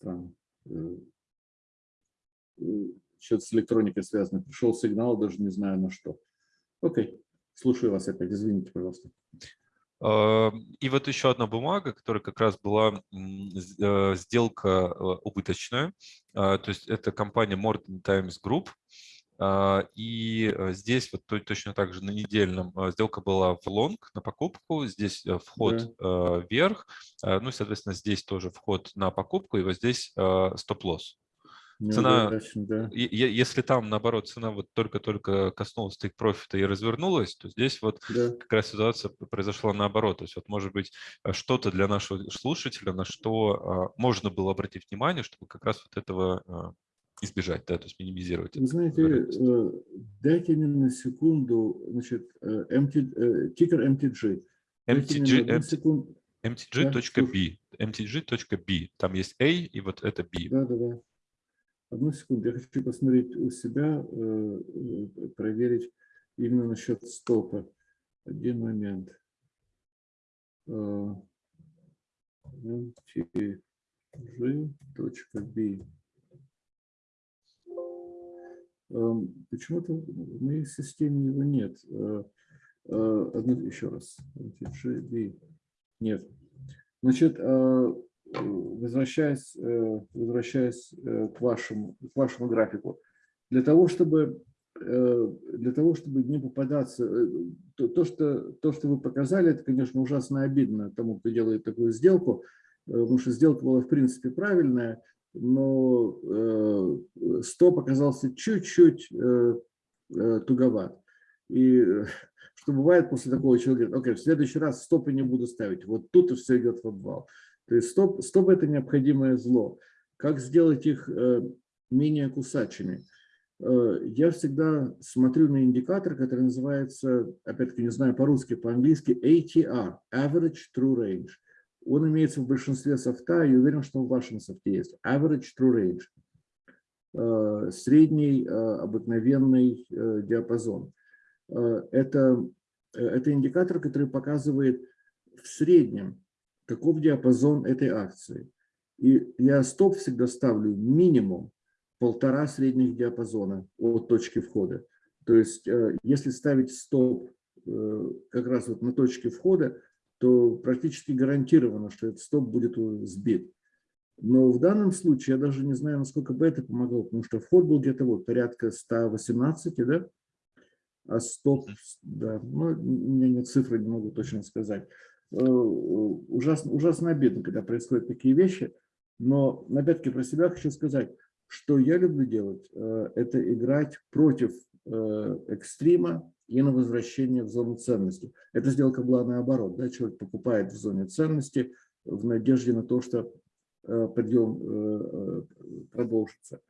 Странно. Э, что-то с электроникой связано. Пришел сигнал, даже не знаю на что. Окей, слушаю вас опять. Извините, пожалуйста.
И вот еще одна бумага, которая как раз была э, сделка э, убыточная. То есть это компания Morton Times Group. А, и здесь вот точно так же на недельном сделка была в лонг на покупку, здесь вход да. вверх, ну и, соответственно, здесь тоже вход на покупку, и вот здесь стоп-лосс. Ну цена, да. если там, наоборот, цена вот только-только коснулась take профита и развернулась, то здесь вот да. как раз ситуация произошла наоборот. То есть вот может быть э, что-то для нашего слушателя, на что а, можно было обратить внимание, чтобы как раз вот этого избежать, да, то есть минимизировать.
Вы знаете, э, дайте мне на секунду, значит, MT, тикер MTG.
MTG, MTG.b, MTG.b, там есть A и вот это B.
Да, да, да. Одну секунду, я хочу посмотреть у себя, э, э, проверить именно насчет стопа. Один момент. mtg.b. Э, эм, почему-то в моей системе его нет. Одну, еще раз. Нет. Значит, возвращаясь, э, возвращаясь э, к, вашему, к вашему графику, для того, чтобы, э, для того, чтобы не попадаться, то, то, что, то, что вы показали, это, конечно, ужасно обидно тому, кто делает такую сделку, потому что сделка была, в принципе, правильная, но стоп оказался чуть-чуть туговат. И что бывает после такого человека, окей, в следующий раз стопы не буду ставить, вот тут и все идет в обвал. То есть стоп, стоп – это необходимое зло. Как сделать их э, менее кусачими? Э, я всегда смотрю на индикатор, который называется, опять-таки не знаю по-русски, по-английски ATR – Average True Range. Он имеется в большинстве софта, и уверен, что в вашем софте есть. Average True Range э, – средний обыкновенный диапазон. Это, это индикатор, который показывает в среднем каков диапазон этой акции. И я стоп всегда ставлю минимум полтора средних диапазона от точки входа. То есть э, если ставить стоп э, как раз вот на точке входа, то практически гарантированно, что этот стоп будет сбит. Но в данном случае я даже не знаю, насколько бы это помогло, потому что вход был где-то вот порядка 118, да? А стоп, да, ну, у меня нет цифры, не могу точно сказать. Э, ужасно, ужасно обидно, когда происходят такие вещи. Но, опять-таки, про себя хочу сказать, что я люблю делать, э, это играть против э, экстрима и на возвращение в зону ценности. Эта сделка была наоборот. Да? Человек покупает в зоне ценности в надежде на то, что подъем продолжится.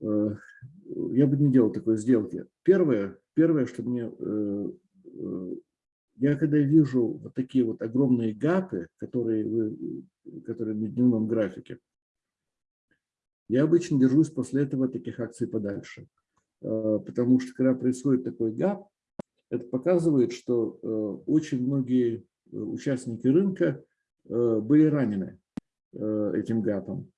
Я бы не делал такой сделки. Первое, первое что мне я когда вижу вот такие вот огромные гапы, которые, вы, которые на дневном графике, я обычно держусь после этого таких акций подальше. А, потому что когда происходит такой гап, это показывает, что э, очень многие э, участники рынка э, были ранены этим гапом.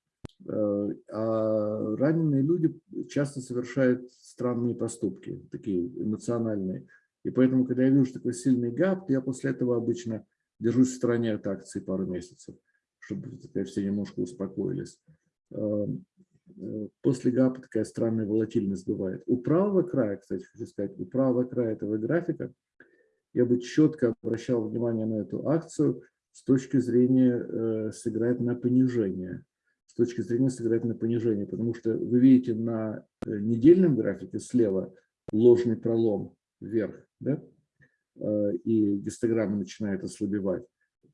А раненые люди часто совершают странные поступки, такие эмоциональные. И поэтому, когда я вижу такой сильный гап, я после этого обычно держусь в стороне от акций пару месяцев, чтобы все немножко успокоились. Э, после гапа такая странная волатильность бывает. У правого края, кстати, хочу сказать, у правого края этого графика я бы четко обращал внимание на эту акцию с точки зрения э, сыграть на понижение. С точки зрения сыграть на понижение, потому что вы видите на э, недельном графике слева – ложный пролом вверх, да? и гистограмма начинает ослабевать.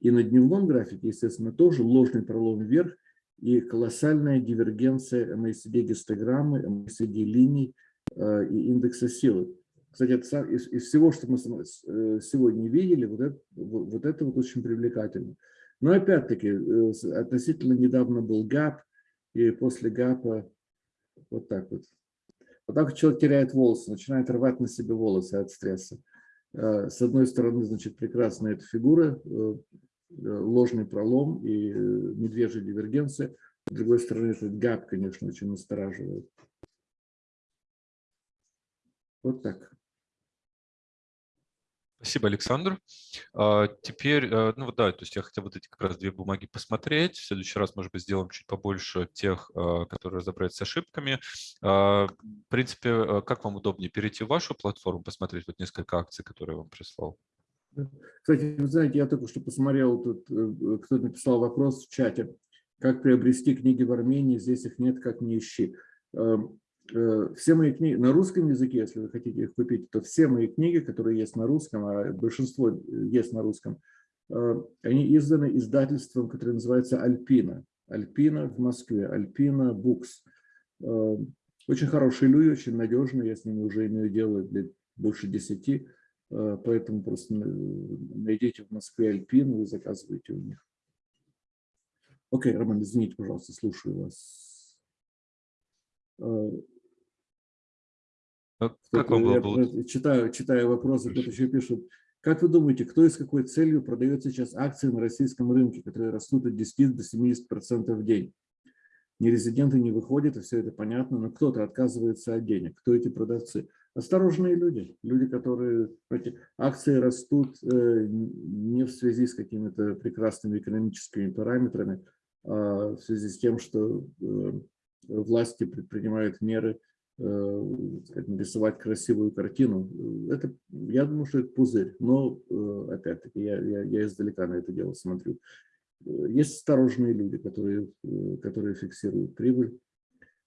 И на дневном графике, естественно, тоже ложный пролом вверх и колоссальная дивергенция MACD-гистограммы, MACD-линий и индекса силы. Кстати, это из, из всего, что мы э, сегодня видели, вот это вот, это вот очень привлекательно. Но опять-таки, э, относительно недавно был ГАП, и после ГАПа вот так вот. Вот так человек теряет волосы, начинает рвать на себе волосы от стресса. Э, с одной стороны, значит, прекрасная эта фигура, ложный пролом и медвежья дивергенция. С другой стороны, этот ГАП, конечно, очень настораживает. Вот так.
Спасибо, Александр. А, теперь, э, ну да, то есть я хотел вот эти как раз две бумаги посмотреть. В следующий раз, может быть, сделаем чуть побольше тех, которые разобрать с ошибками. А, в принципе, э, как вам удобнее, перейти в вашу платформу, посмотреть вот несколько акций, которые я вам прислал?
Кстати, вы знаете, я только что посмотрел, тут э, кто-то написал вопрос в чате, как приобрести книги в Армении, здесь их нет, как не ищи. Эм, Э, все мои книги на русском языке, если вы хотите их купить, то все мои книги, которые есть на русском, а большинство э, есть на русском, они изданы издательством, которое называется «Альпина». «Альпина» в Москве, «Альпина Букс». Очень хорошие люди, очень надежные, я с ними уже имею дело лет больше десяти, поэтому просто найдите в Москве «Альпину» и заказывайте у них. Окей, Роман, извините, пожалуйста, слушаю вас.
А как вам
я
было?
Читаю, читаю вопросы, кто-то еще пишет. Как вы думаете, кто и с какой целью продает сейчас акции на российском рынке, которые растут от 10 до 70% в день? Нерезиденты не выходят, и все это понятно, но кто-то отказывается от денег. Кто эти продавцы? Осторожные люди, люди, которые эти акции растут э, не в связи с какими-то прекрасными экономическими параметрами, а в связи с тем, что э, власти предпринимают меры, Э, нарисовать красивую картину. Это, я думаю, что это пузырь, но опять-таки я, я, я издалека на это дело смотрю. Есть осторожные люди, которые, которые фиксируют прибыль.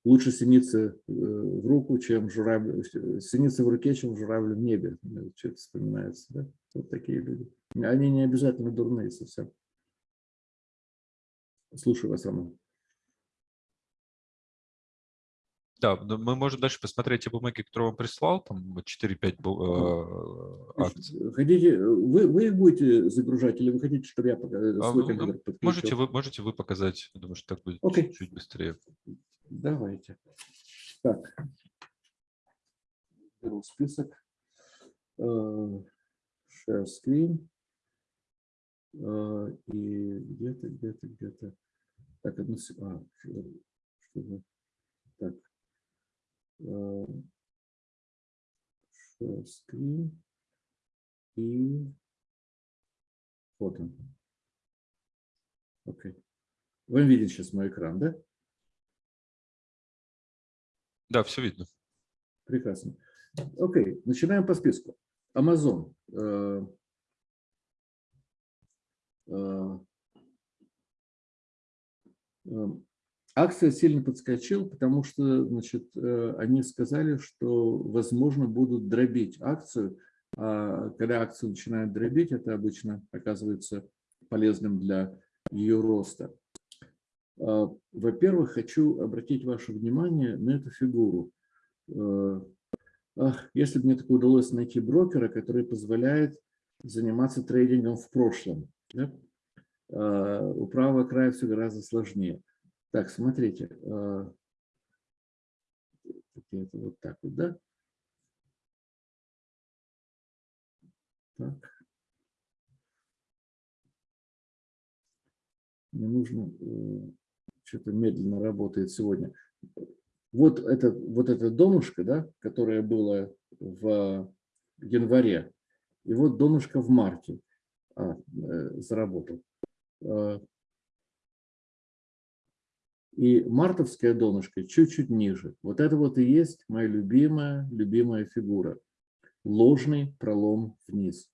Лучше синица в руку, чем журавль, синица в руке, чем журавль в небе. Что-то вспоминается, да? Вот такие люди. Они не обязательно дурные совсем. Слушаю вас, Роман.
Да, мы можем дальше посмотреть те бумаги, которые он прислал, там 4-5 э, акций.
Хотите, вы, вы их будете загружать или вы хотите, чтобы я э, а свой компьютер
подключил? Можете вы, можете вы показать, я думаю, что так будет okay. чуть, чуть быстрее.
Давайте. Так, беру список. Uh, share screen. Uh, и где-то, где-то, где-то. Так, одну секунду. А, чтобы... Так, share screen и он. Окей. Вы видите сейчас мой экран, да?
Да, все видно.
Прекрасно. Окей, начинаем по списку. Amazon. Акция сильно подскочила, потому что значит, э, они сказали, что, возможно, будут дробить акцию. А когда акция начинает дробить, это обычно оказывается полезным для ее роста. А, во-первых, хочу обратить ваше внимание на эту фигуру. Ах, если бы мне такое удалось найти брокера, который позволяет заниматься трейдингом в прошлом. Да? А, у правого края все гораздо сложнее. Так, смотрите. А, это вот так вот, да? Так. Мне нужно, э, что-то медленно работает сегодня. Вот это, вот это донышко, да, которое было в январе, и вот донышко в марте а, э, заработал. А, и мартовская донышко чуть-чуть ниже. Вот это вот и есть моя любимая, любимая фигура. Ложный пролом вниз.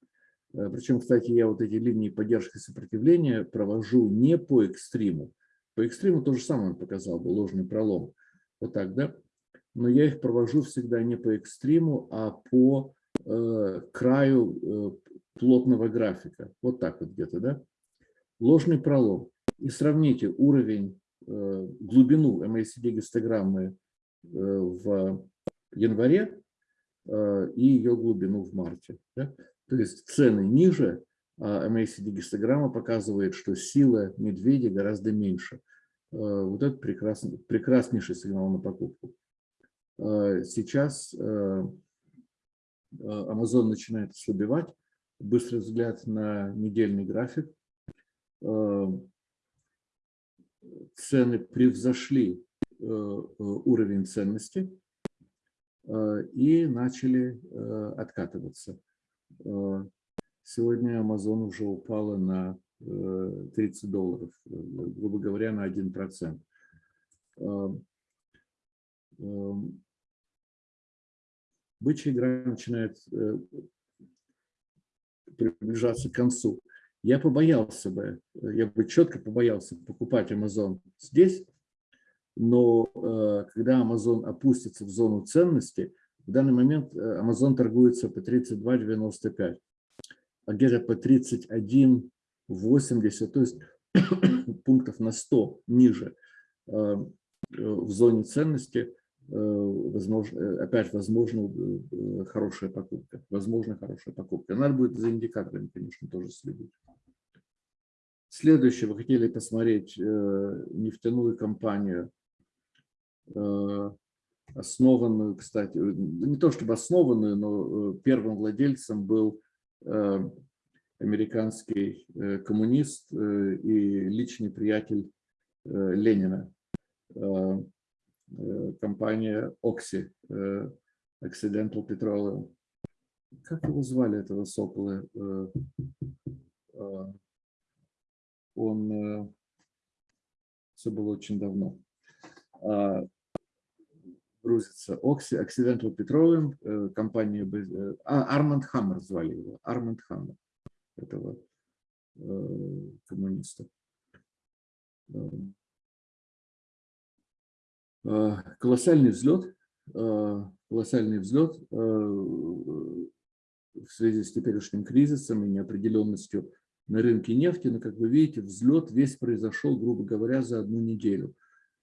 Э, Причем, кстати, я вот эти линии поддержки и сопротивления провожу не по экстриму. По экстриму то же самое он показал бы, ложный пролом. Вот так, да? но я их провожу всегда не по экстриму, а по э, краю э, плотного графика. Вот так вот где-то, да? Ложный пролом. И сравните уровень, э, глубину MACD-гистограммы э, в январе э, и ее глубину в марте. Да? То есть цены ниже, а MACD-гистограмма показывает, что сила медведя гораздо меньше. Э, вот это прекрасный, прекраснейший сигнал на покупку. Э, сейчас э, Amazon начинает ослабевать. Быстрый взгляд на недельный график. Цены превзошли уровень ценности и начали откатываться. Сегодня Amazon уже упала на 30 долларов, грубо говоря, на 1%. Бычья игра начинает э, приближаться к концу. Я побоялся бы, я бы четко побоялся покупать Amazon здесь, но э, когда Amazon опустится в зону ценности, в данный момент э, Amazon торгуется по 32.95, а где-то по 31.80, то есть пунктов на 100 ниже в зоне ценности Э, возможно, э, опять возможно э, хорошая покупка. Возможно хорошая покупка. Надо будет за индикаторами, конечно, тоже следить. Следующее, вы хотели посмотреть нефтяную компанию, основанную, кстати, не то чтобы основанную, но первым владельцем был американский коммунист и личный приятель Ленина Э, компания Oxy, э, Occidental Petroleum. Как его звали, этого сокола? Э, он, все было очень давно, а, грузится. Oxy, Occidental Petroleum, компания, а, Арманд Хаммер звали его, Арманд Хаммер, этого коммуниста. Э, колоссальный взлет, э, колоссальный взлет э, в связи с теперешним кризисом и неопределенностью на рынке нефти. Но, как вы видите, взлет весь произошел, грубо говоря, за одну неделю.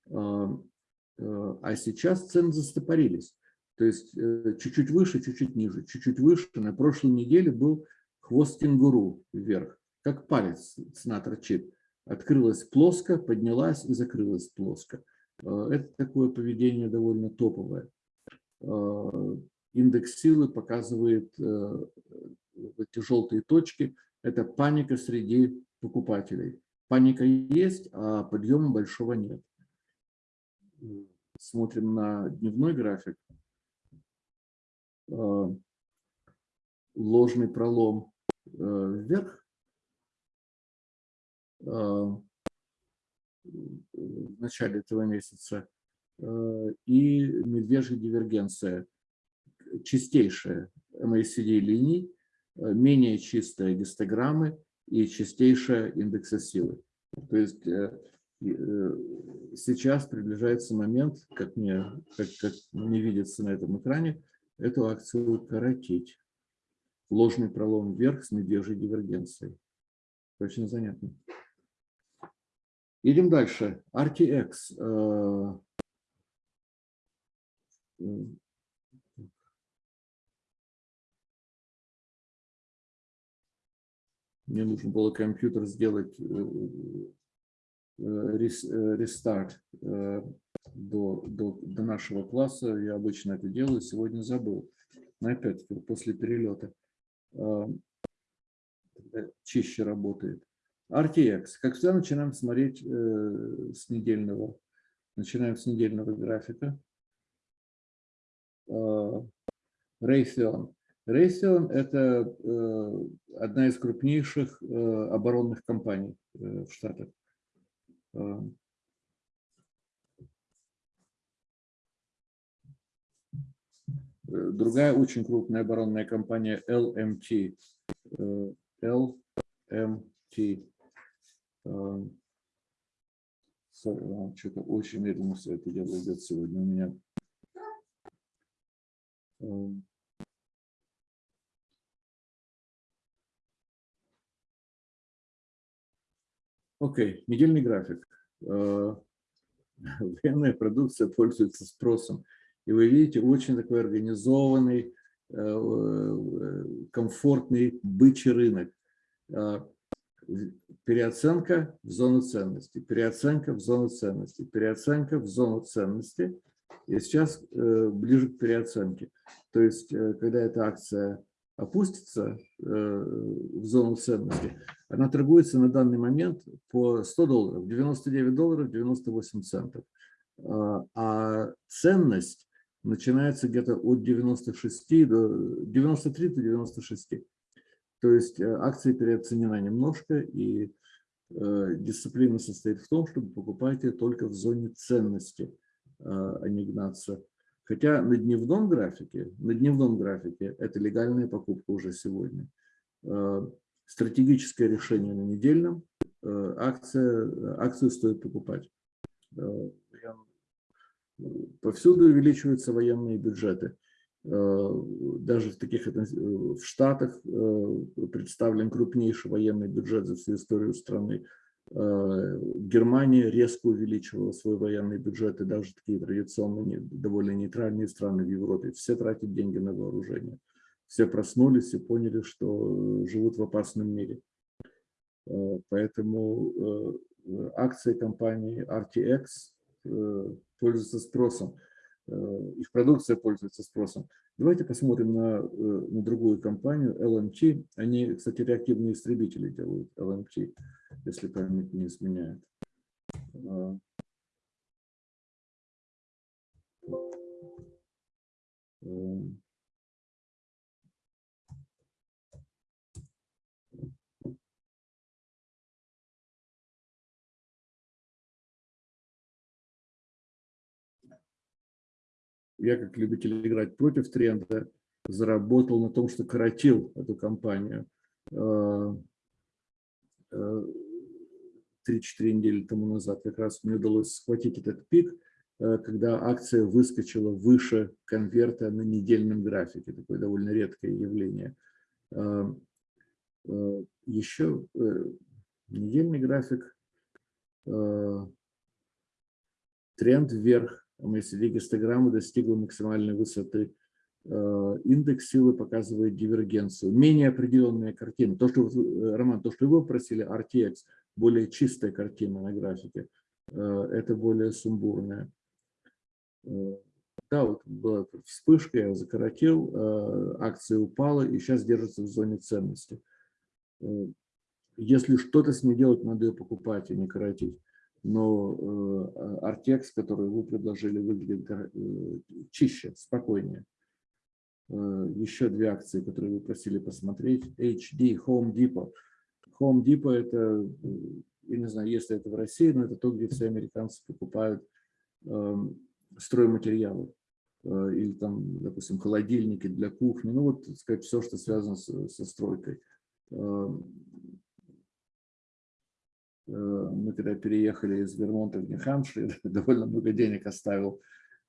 А сейчас цены застопорились. То есть чуть-чуть выше, чуть-чуть ниже, чуть-чуть выше. На прошлой неделе был хвост кенгуру вверх, как палец цена торчит. Открылась плоско, поднялась и закрылась плоско. Э, это такое поведение довольно топовое. Э, индекс силы показывает э, эти желтые точки. Это паника среди покупателей. Паника есть, а подъема большого нет. Смотрим на дневной график. Ложный пролом вверх в начале этого месяца, э, и медвежья дивергенция, чистейшая MACD линий, э, менее чистая гистограммы и чистейшая индекса силы. То есть э, сейчас приближается момент, как мне, как, как мне видится на этом экране, эту акцию коротить. Ложный пролом вверх с медвежьей дивергенцией. Очень занятно. Идем дальше. RTX. Э, мне нужно было компьютер сделать э, э, рестарт до, до, до нашего класса. Я обычно это делаю, сегодня забыл. Но опять-таки после перелета чище работает. RTX. Как всегда, начинаем смотреть э, с недельного. Начинаем с недельного графика. Э, Raytheon. Raytheon – это э, одна из крупнейших э, оборонных компаний э, в Штатах. Другая очень крупная оборонная компания LMT. Э, LMT. Что-то очень медленно все это дело идет сегодня у меня. Окей, okay. недельный график. Военная продукция пользуется спросом. И вы видите, очень такой организованный, комфортный бычий рынок. Переоценка в зону ценности, переоценка в зону ценности, переоценка в зону ценности. И сейчас ближе к переоценке. То есть, когда эта акция опустится в зону ценности, она торгуется на данный момент по 100 долларов, 99 долларов 98 центов. А ценность начинается где-то от 96 до 93 до 96. То есть акция переоценена немножко, и дисциплина состоит в том, чтобы покупать ее только в зоне ценности, а не гнаться Хотя на дневном графике, на дневном графике это легальная покупка уже сегодня. Э, стратегическое решение на недельном, э, акция, акцию стоит покупать. Э, повсюду увеличиваются военные бюджеты. Даже в таких в Штатах представлен крупнейший военный бюджет за всю историю страны. Э, Германия резко увеличивала свой военный бюджет, и даже такие традиционные, довольно нейтральные страны в Европе, все тратят деньги на вооружение. Все проснулись и поняли, что живут в опасном мире. Э, поэтому э, акции компании RTX пользуются спросом. Их продукция пользуется спросом. Давайте посмотрим на, на другую компанию, LMT. Они, кстати, реактивные истребители делают, LMT если память не изменяет. А, Я, как любитель играть против тренда, заработал на том, что коротил эту компанию а, 3-4 недели тому назад как раз мне удалось схватить этот пик, э, когда акция выскочила выше конверта на недельном графике. Такое довольно редкое явление. Э, э, Еще недельный график, тренд вверх, MACD гистограмма достигла максимальной высоты. Индекс силы показывает дивергенцию. Менее определенная картина. То, что, Роман, то, что вы просили, RTX, более чистая картина на графике, э, это более сумбурная. Э, да, вот была вспышка, я закоротил, э, акция упала и сейчас держится в зоне ценности. Если что-то с ней делать, надо ее покупать, а не коротить. Но Артекс, который вы предложили, выглядит чище, спокойнее. Еще две акции, которые вы просили посмотреть. HD, Home Depot – Home Depot – это, я не знаю, если это в России, но это то, где все американцы покупают э, стройматериалы. Э, или там, допустим, холодильники для кухни. Ну вот, сказать, все, что связано со стройкой. Э, мы когда переехали из Вермонта в Нью-Хэмпшир, довольно много денег оставил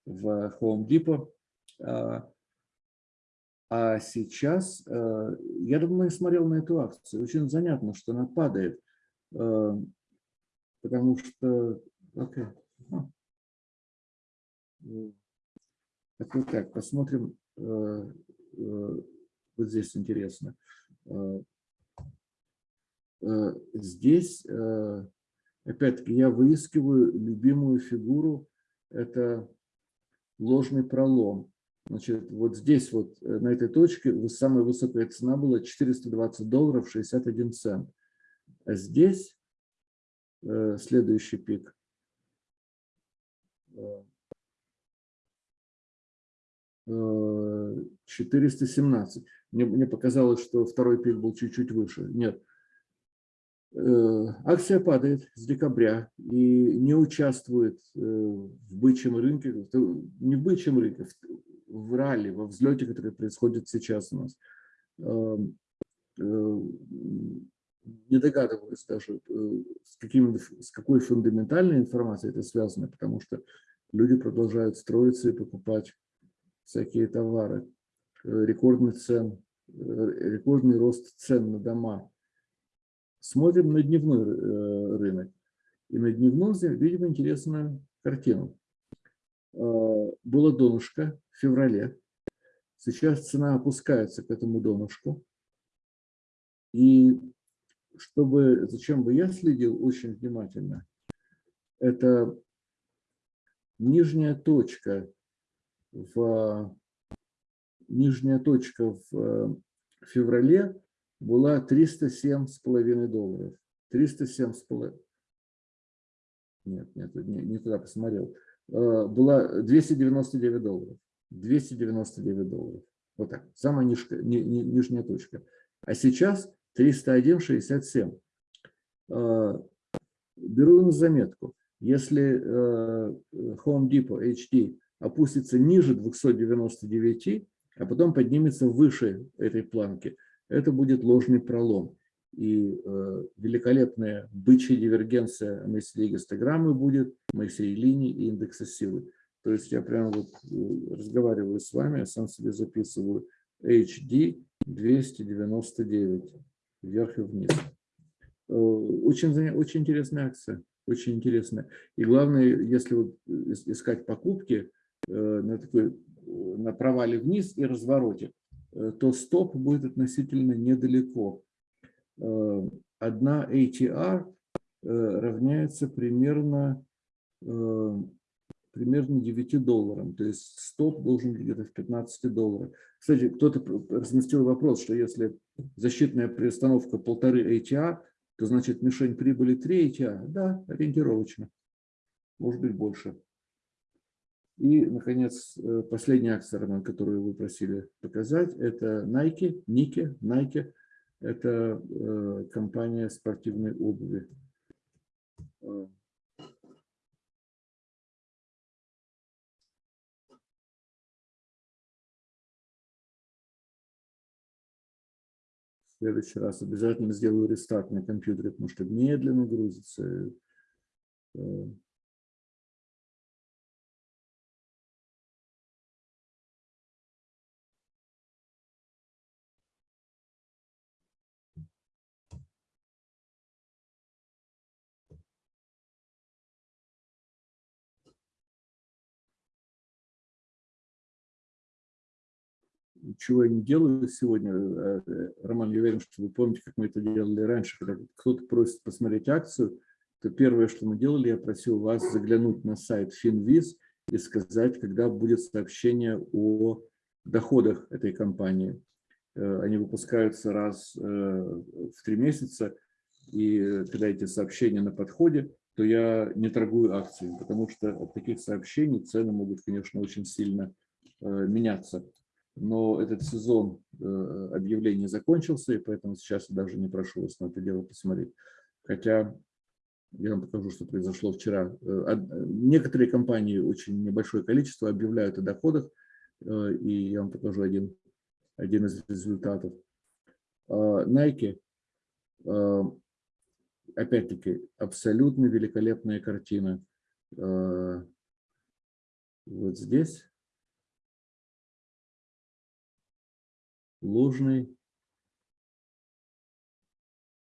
в Home Depot. Э, а сейчас, э, я давно смотрел на эту акцию, очень занятно, что она падает, э, потому что, okay. так, так, посмотрим, вот здесь интересно. Здесь, опять-таки, я выискиваю любимую фигуру, это ложный пролом. Значит, вот здесь вот, э, на этой точке, самая высокая цена была 420 долларов 61 цент. А здесь э, следующий пик. 417. Э, мне, мне показалось, что второй пик был чуть-чуть выше. Нет. Акция падает с декабря и не участвует в бычьем рынке, не в бычьем рынке, в ралли, во взлете, который происходит сейчас у нас. Эм, э, не догадываюсь даже, э, с, каким, с какой фундаментальной информацией это связано, потому что люди продолжают строиться и покупать всякие товары. рекордный цен, рекордный рост цен на дома. Смотрим на дневной рынок. И на дневном видим интересную картину. Было донышко в феврале. Сейчас цена опускается к этому донышку. И чтобы, зачем бы я следил очень внимательно, это нижняя точка в нижняя точка в феврале была 307,5 долларов. 307,5. Нет, нет, не, не туда посмотрел. Э, была 299 долларов. 299 долларов. Вот так. Самая нижка, ни, ни, нижняя точка. А сейчас 301,67. Э, беру на заметку. Если э, Home Depot HD опустится ниже 299, а потом поднимется выше этой планки, это будет ложный пролом. И э, великолепная бычья дивергенция MACD гистограммы будет, MACD линии и индекса силы. То есть я прямо вот э, разговариваю с вами, я сам себе записываю HD 299 вверх и вниз. Э, очень, очень интересная акция, очень интересная. И главное, если вот искать покупки э, на, такой, на провале вниз и развороте, э, то стоп будет относительно недалеко. Одна ATR равняется примерно, примерно 9 долларам, то есть стоп должен быть где-то в 15 долларах. Кстати, кто-то разместил вопрос, что если защитная приостановка полторы ATR, то значит мишень прибыли 3 ATR. Да, ориентировочно. Может быть больше. И, наконец, э, последняя акция, Роман, которую вы просили показать, это Nike, Nike, Nike. Это э, компания спортивной обуви. Э, в следующий раз обязательно сделаю рестарт на компьютере, потому что медленно грузится. Чего я не делаю сегодня, э, э, Роман, я уверен, что вы помните, как мы это делали раньше, когда кто-то просит посмотреть акцию, то первое, что мы делали, я просил вас заглянуть на сайт Finviz и сказать, когда будет сообщение о доходах этой компании. Э, они выпускаются раз в три месяца, и когда эти сообщения на подходе, то я не торгую акциями, потому что от таких сообщений цены могут, конечно, очень сильно меняться но этот сезон э, объявлений закончился, и поэтому сейчас я даже не прошу вас на это дело посмотреть. Хотя я вам покажу, что произошло вчера. Э, некоторые компании, очень небольшое количество, объявляют о доходах, э, и я вам покажу один, один из результатов. Nike, опять-таки, абсолютно великолепная картина. Вот здесь ложный,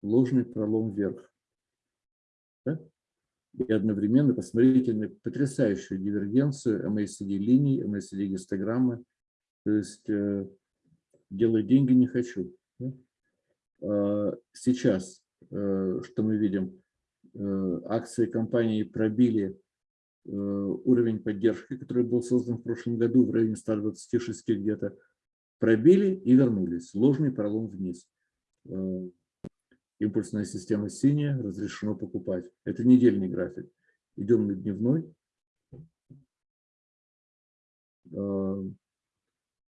ложный пролом вверх. Да? И одновременно посмотрите на потрясающую дивергенцию MACD линий, MACD гистограммы. То есть э, делать деньги не хочу. Да? А сейчас, э, что мы видим, э, акции компании пробили э, уровень поддержки, который был создан в прошлом году в районе 126 где-то пробили и вернулись. Ложный пролом вниз. Э, импульсная система синяя, разрешено покупать. Это недельный график. Идем на дневной. Э,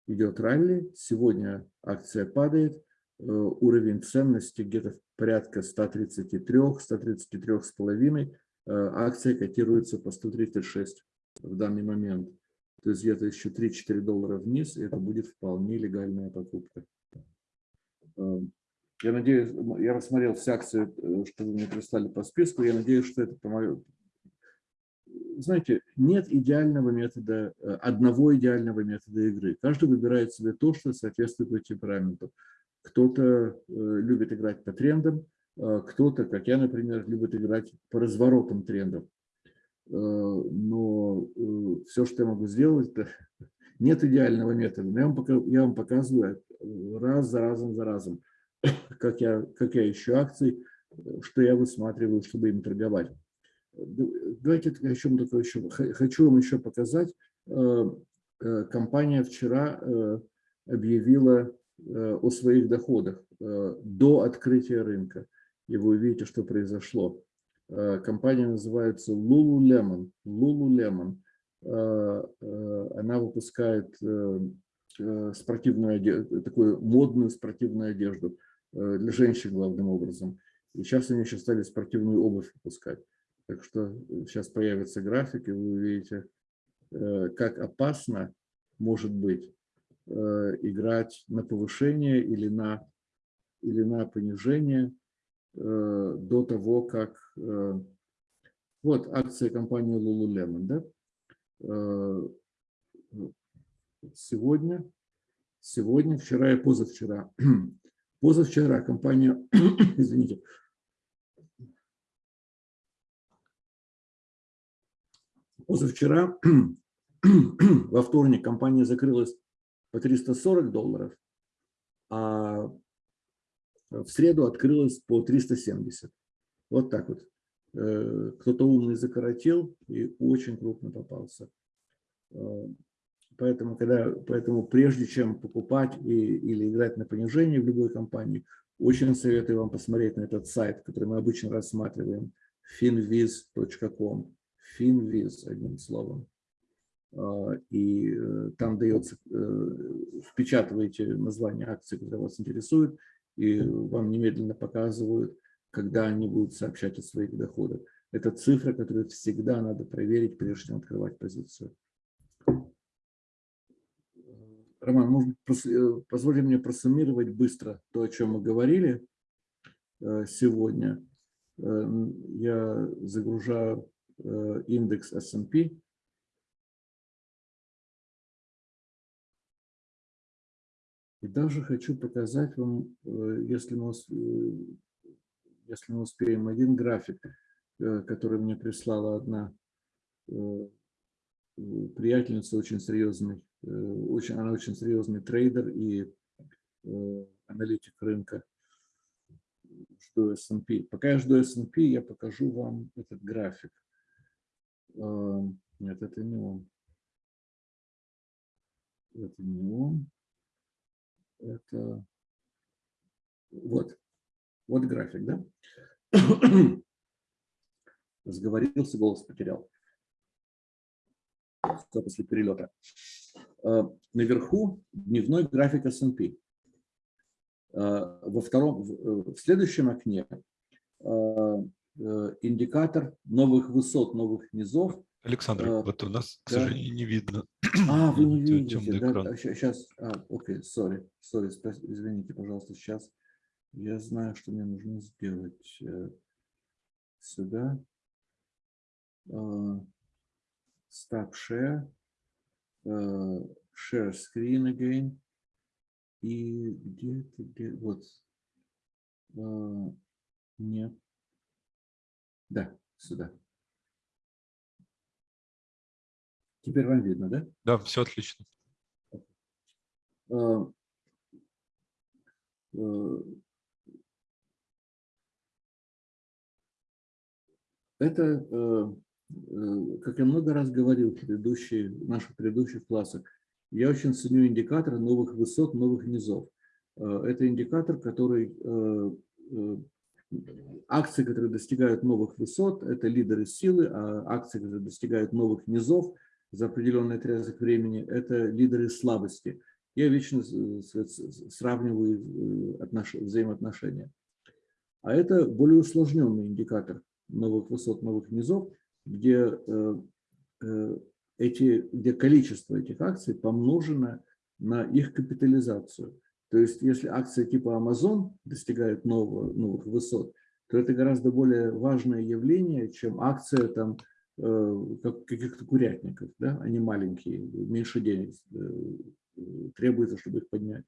идет ралли. Сегодня акция падает. Э, уровень ценности где-то порядка 133-133,5. Акция котируется по 136 в данный момент. То есть где-то еще 3-4 доллара вниз, и это будет вполне легальная покупка. Эм, я надеюсь, я рассмотрел все акции, э, что вы мне прислали по списку, я надеюсь, что это знаете, нет идеального метода, э, одного идеального метода игры. Каждый выбирает себе то, что соответствует его темпераменту. Кто-то э, любит играть по трендам, кто-то, как я, например, любит играть по разворотам трендов. Но все, что я могу сделать, это нет идеального метода. Я вам, я вам показываю раз за разом за разом, как я, как я ищу акции, что я высматриваю, чтобы им торговать. Давайте о чем такое еще. Хочу вам еще показать. Э, э, компания вчера э, объявила о своих доходах до открытия рынка. И вы увидите, что произошло. Компания называется Lululemon. Lululemon. Она выпускает спортивную одежду, такую модную спортивную одежду для женщин главным образом. И сейчас они еще стали спортивную обувь выпускать. Так что сейчас появится график, и вы увидите, э, как опасно может быть э, играть на повышение или на, или на понижение э, до того, как... Вот акция компании Lululemon, да? Сегодня, сегодня, вчера и позавчера. Позавчера компания, извините, Позавчера, во вторник, компания закрылась по 340 долларов, а в среду открылась по 370. Вот так вот. Э, кто-то умный закоротил и очень крупно попался. Э, поэтому, когда, поэтому прежде чем покупать и, или играть на понижение в любой компании, очень советую вам посмотреть на этот сайт, который мы обычно рассматриваем, finviz.com. Finviz, одним словом. А, и э, там дается, э, впечатываете название акции, которая вас интересует, и вам немедленно показывают, когда они будут сообщать о своих доходах. Это цифра, которую всегда надо проверить, прежде чем открывать позицию. Роман, может, э, позвольте мне просуммировать быстро то, о чем мы говорили сегодня. Я загружаю Э, индекс S&P. И даже хочу показать вам, э, если мы, э, если мы успеем, один график, который мне прислала одна приятельница, очень серьезный, очень, она очень серьезный трейдер и аналитик рынка. Жду S&P. Пока я жду S&P, я покажу вам этот график. Нет, это не он. Это не он. Это вот. Вот график, да? Сговорился, голос потерял. Все после перелета. А, наверху дневной график S&P. А, во втором, в следующем окне Э, индикатор новых высот, новых низов.
Александр, а, вот у нас, к да. сожалению, не видно.
А, вы не видите, да? Сейчас, а, окей, sorry, sorry, извините, пожалуйста, сейчас. Я знаю, что мне нужно сделать э, сюда. Stop share, share screen again. И где-то, где, вот, нет, да, сюда. Теперь вам видно, да?
Да, все отлично.
Это, э, э, как я много раз говорил в предыдущие, в наших предыдущих классах, я очень ценю индикатор новых высот, новых низов. Э, это индикатор, который Акции, которые достигают новых высот, это лидеры силы, а акции, которые достигают новых низов за определенный отрезок времени, это лидеры слабости. Я вечно сравниваю взаимоотношения. А это более усложненный индикатор новых высот, новых низов, где, э, э, эти, где количество этих акций помножено на их капитализацию. То есть если акции типа Amazon достигают нового, новых высот, то это гораздо более важное явление, чем акция там э, как каких-то курятников, да, они маленькие, меньше денег требуется, чтобы их поднять.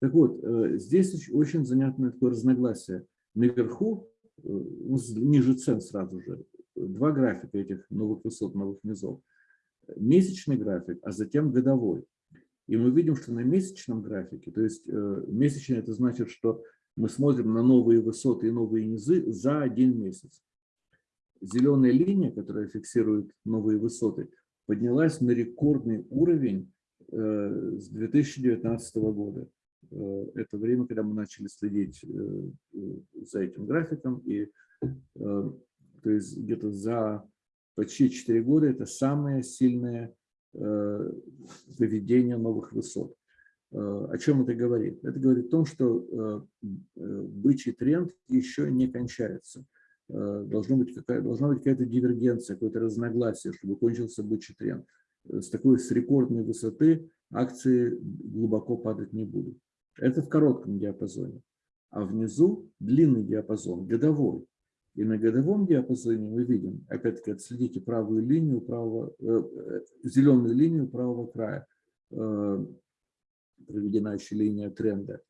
Так вот, здесь очень занятное такое разногласие. Наверху, ниже цен сразу же, два графика этих новых высот, новых низов. Месячный график, а затем годовой. И мы видим, что на месячном графике, то есть месячный это значит, что мы смотрим на новые высоты и новые низы за один месяц. Зеленая линия, которая фиксирует новые высоты, поднялась на рекордный уровень э, с 2019 года. Э, это время, когда мы начали следить э, за этим графиком. И то есть где-то за почти 4 года это самое сильное выведение новых высот. Э, о чем это говорит? Это говорит о том, что э, э, бычий тренд еще не кончается. Какая, должна быть какая-то дивергенция, какое-то разногласие, чтобы кончился бычий тренд. С такой с рекордной высоты акции глубоко падать не будут. Это в коротком диапазоне. А внизу длинный диапазон, годовой. И на годовом диапазоне мы видим, опять-таки, отследите правую линию, правого, э, зеленую линию правого края проведена еще линия тренда,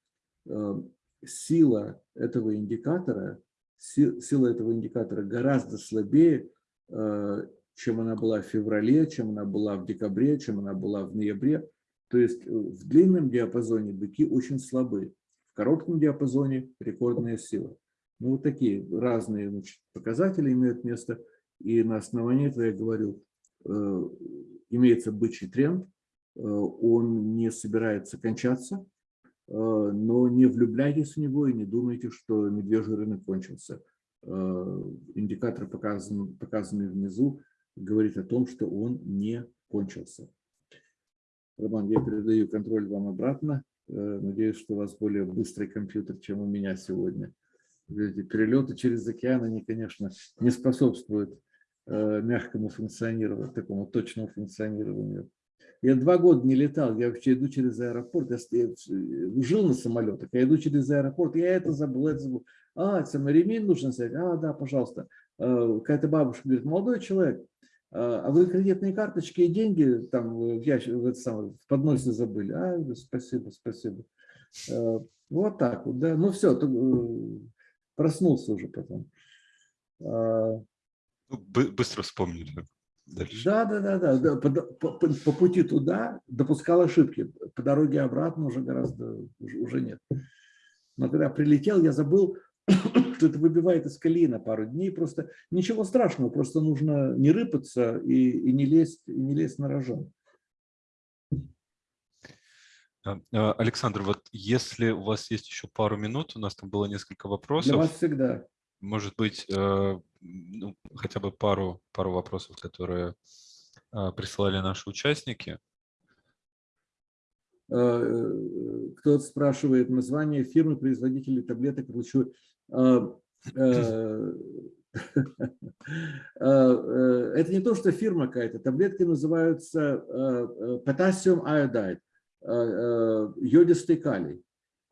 э, сила этого индикатора, сила этого индикатора гораздо слабее, э, чем она была в феврале, чем она была в декабре, чем она была в ноябре. То есть э, в длинном диапазоне быки очень слабы, в коротком диапазоне рекордная сила. Ну, вот такие разные значит, показатели имеют место. И на основании этого я говорю, имеется бычий тренд, Э, он не собирается кончаться, э, но не влюбляйтесь в него и не думайте, что медвежий рынок кончился. Э, индикатор, показанный, показанный внизу, говорит о том, что он не кончился. Роман, я передаю контроль вам обратно. Надеюсь, что у вас более быстрый компьютер, чем у меня сегодня. Перелеты через океан, они, конечно, не способствуют мягкому функционированию, такому точному функционированию я два года не летал, я вообще иду через аэропорт, я, я жил на самолетах, я иду через аэропорт, я это забыл, это забыл. А, самый ремень нужно снять? А, да, пожалуйста. Какая-то бабушка говорит, молодой человек, а, а вы кредитные карточки и деньги там в, ящик, в, это самое, в подносе забыли? А, спасибо, спасибо. А, вот так вот, да. Ну все, э, проснулся уже потом.
Ну, быстро вспомнили.
Дальше. Да, да, да, да. да. По, по, по пути туда допускал ошибки. По дороге обратно уже гораздо уже, уже нет. Но когда прилетел, я забыл, это выбивает из колеи на пару дней. Просто ничего страшного, просто нужно не рыпаться и, и, не, лезть, и не лезть на рожон.
А, а, Александр, вот если у вас есть еще пару минут, у нас там было несколько вопросов.
Для вас всегда.
Может быть, э, ну, хотя бы пару, пару вопросов, которые а, присылали наши участники.
Э, э, кто-то спрашивает название фирмы, производителей таблеток. Это не то, что фирма какая-то. Таблетки называются potassium iodide, йодистый калий.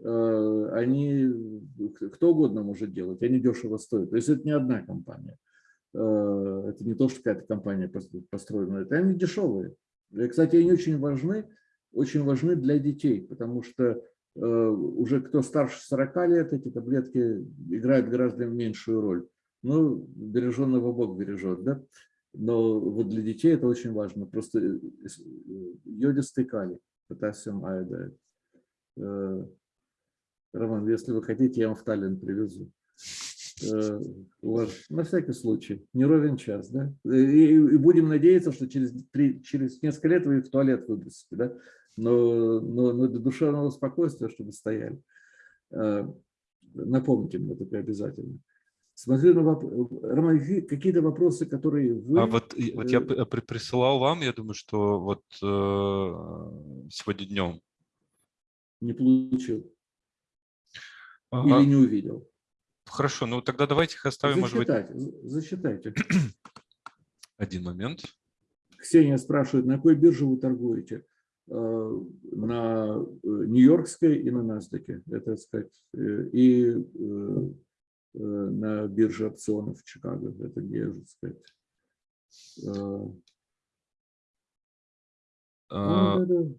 Э, они, кто угодно может делать, они дешево стоят. То есть это не одна компания. Э, это не то, что какая-то компания построена, это они дешевые. И, кстати, они очень важны, очень важны для детей, потому что э, уже кто старше 40 лет, эти таблетки играют гораздо меньшую роль. Ну, береженного Бог бережет, да? Но вот для детей это очень важно. Просто йодистый калий, potassium iodide. Роман, если вы хотите, я вам в Таллин привезу. Э, на всякий случай, не ровен час, да? И, и будем надеяться, что через, три, через несколько лет вы в туалет выбросите, да? Но, но, но для душевного спокойствия, чтобы стояли. Э, напомните мне это обязательно. Смотрю на вопрос. Роман, какие-то вопросы, которые вы...
А вот, вот я э, присылал вам, я думаю, что вот э, сегодня днем.
Не получил. Ага. Или не увидел?
Хорошо, ну тогда давайте их оставим.
Засчитайте, может быть... засчитайте.
Один момент.
Ксения спрашивает, на какой бирже вы торгуете? Э, на э, Нью-Йоркской и на NASDAQ, это так сказать, э, и на бирже опционов в Чикаго, это где, так сказать,
А,
Ну, да, да.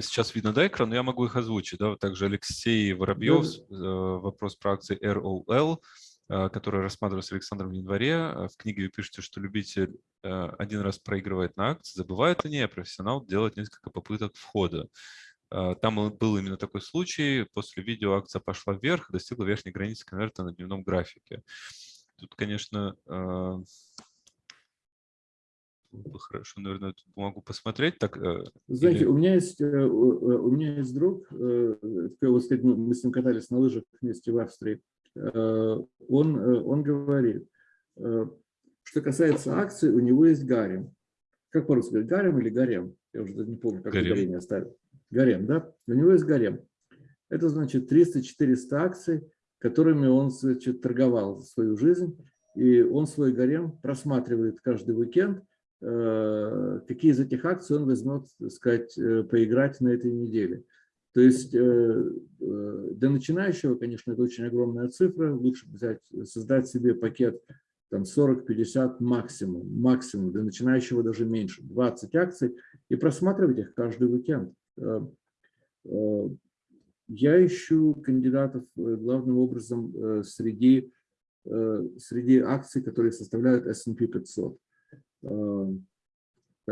Сейчас видно, да, экран, но я могу их озвучить. Да? Также Алексей Воробьев, э, вопрос про акции ROL, э, который рассматривался Александром в январе. Э, В книге вы пишете, что любитель э, один раз проигрывает на акции, забывает о ней, а профессионал делает несколько попыток входа. Там был именно такой случай. После видео акция пошла вверх достигла верхней границы конверта на дневном графике. Тут, конечно, бы хорошо, наверное, эту бумагу посмотреть. Так,
Знаете,
Или-
у меня есть у меня есть друг, такой, вот мы с ним катались на лыжах вместе в Австрии. Он, он говорит, э, что касается акций, у него есть гарем. Как по-русски говорят, гарем или гарем? Я уже не помню, как
Гарем.
ударение оставил. Гарем, да? У него есть гарем. Это значит 300-400 акций, которыми он значит, торговал свою жизнь. И он свой гарем просматривает каждый уикенд, э, какие из этих акций он возьмет, так сказать, э, поиграть на этой неделе. То есть э, э, для начинающего, конечно, это очень огромная цифра. Лучше взять, создать себе пакет там 40-50 максимум, максимум, для начинающего даже меньше, 20 акций, и просматривать их каждый уикенд. Э, Я ищу кандидатов главным образом среди, среди акций, которые составляют S&P 500.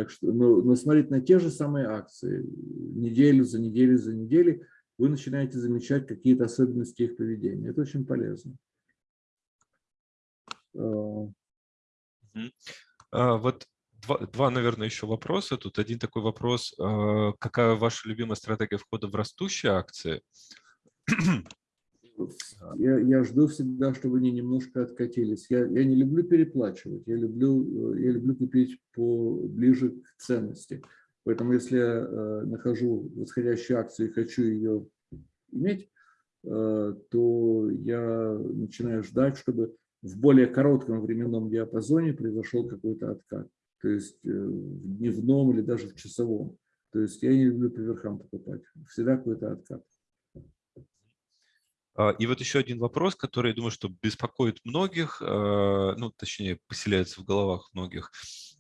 Так что, но, но смотреть на те же самые акции, неделю за неделю за неделей, вы начинаете замечать какие-то особенности их поведения. Это очень полезно. Э,
А, Вот два, два, наверное, еще вопроса. Тут один такой вопрос. а, Какая ваша любимая стратегия входа в растущие акции?
Я, я жду всегда, чтобы они немножко откатились. Я, я не люблю переплачивать, я люблю, э, я люблю купить по, ближе к ценности. Поэтому если я э, нахожу восходящую акцию и хочу ее иметь, э, то я начинаю ждать, чтобы в более коротком временном диапазоне произошел какой-то откат. То есть э, в дневном или даже в часовом. То есть я не люблю по верхам покупать. Всегда какой-то откат.
А, И вот еще один вопрос, который, я думаю, что беспокоит многих, а, ну, точнее, поселяется в головах многих.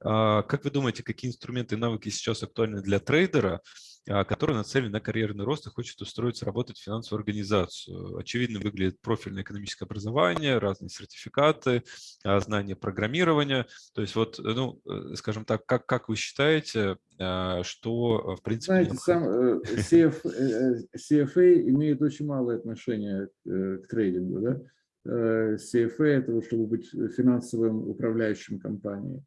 А, Как вы думаете, какие инструменты и навыки сейчас актуальны для трейдера, который нацелен на карьерный рост и хочет устроиться работать в финансовую организацию? Очевидно, выглядит профильное экономическое образование, разные сертификаты, а, знания программирования. То есть вот, ну, э, скажем так, как, как вы считаете, а, что, в принципе,
Знаете,
необходимо?
сам э, CF, э, CFA имеет очень малое отношение к трейдингу. Да? CFA – это чтобы быть финансовым управляющим компанией.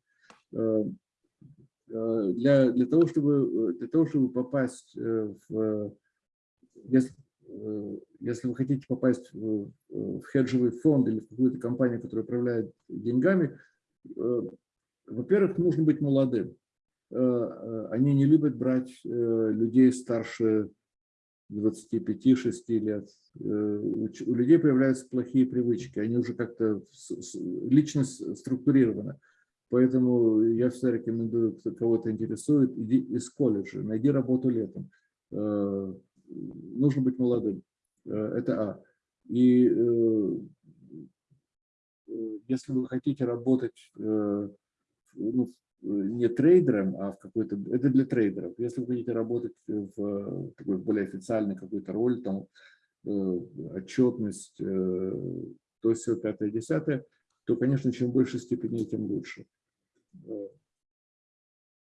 Э, Для, для, того, чтобы, э, для того, чтобы попасть э, в… Если, если вы хотите попасть в, в хеджевый фонд или в какую-то компанию, которая управляет деньгами, во-первых, нужно быть молодым они не любят брать людей старше 25-6 лет. У людей появляются плохие привычки, они уже как-то личность структурирована. Поэтому я всегда рекомендую, кто кого-то интересует, иди из колледжа, найди работу летом. Э, Нужно быть молодым. Э, Это А. И э, если вы хотите работать ну, не трейдером, а в какой-то... Это для трейдеров. Если вы хотите работать в такой более официальной какой-то роли, там, отчетность, то все пятое, десятое, то, конечно, чем больше степеней, тем лучше. Э,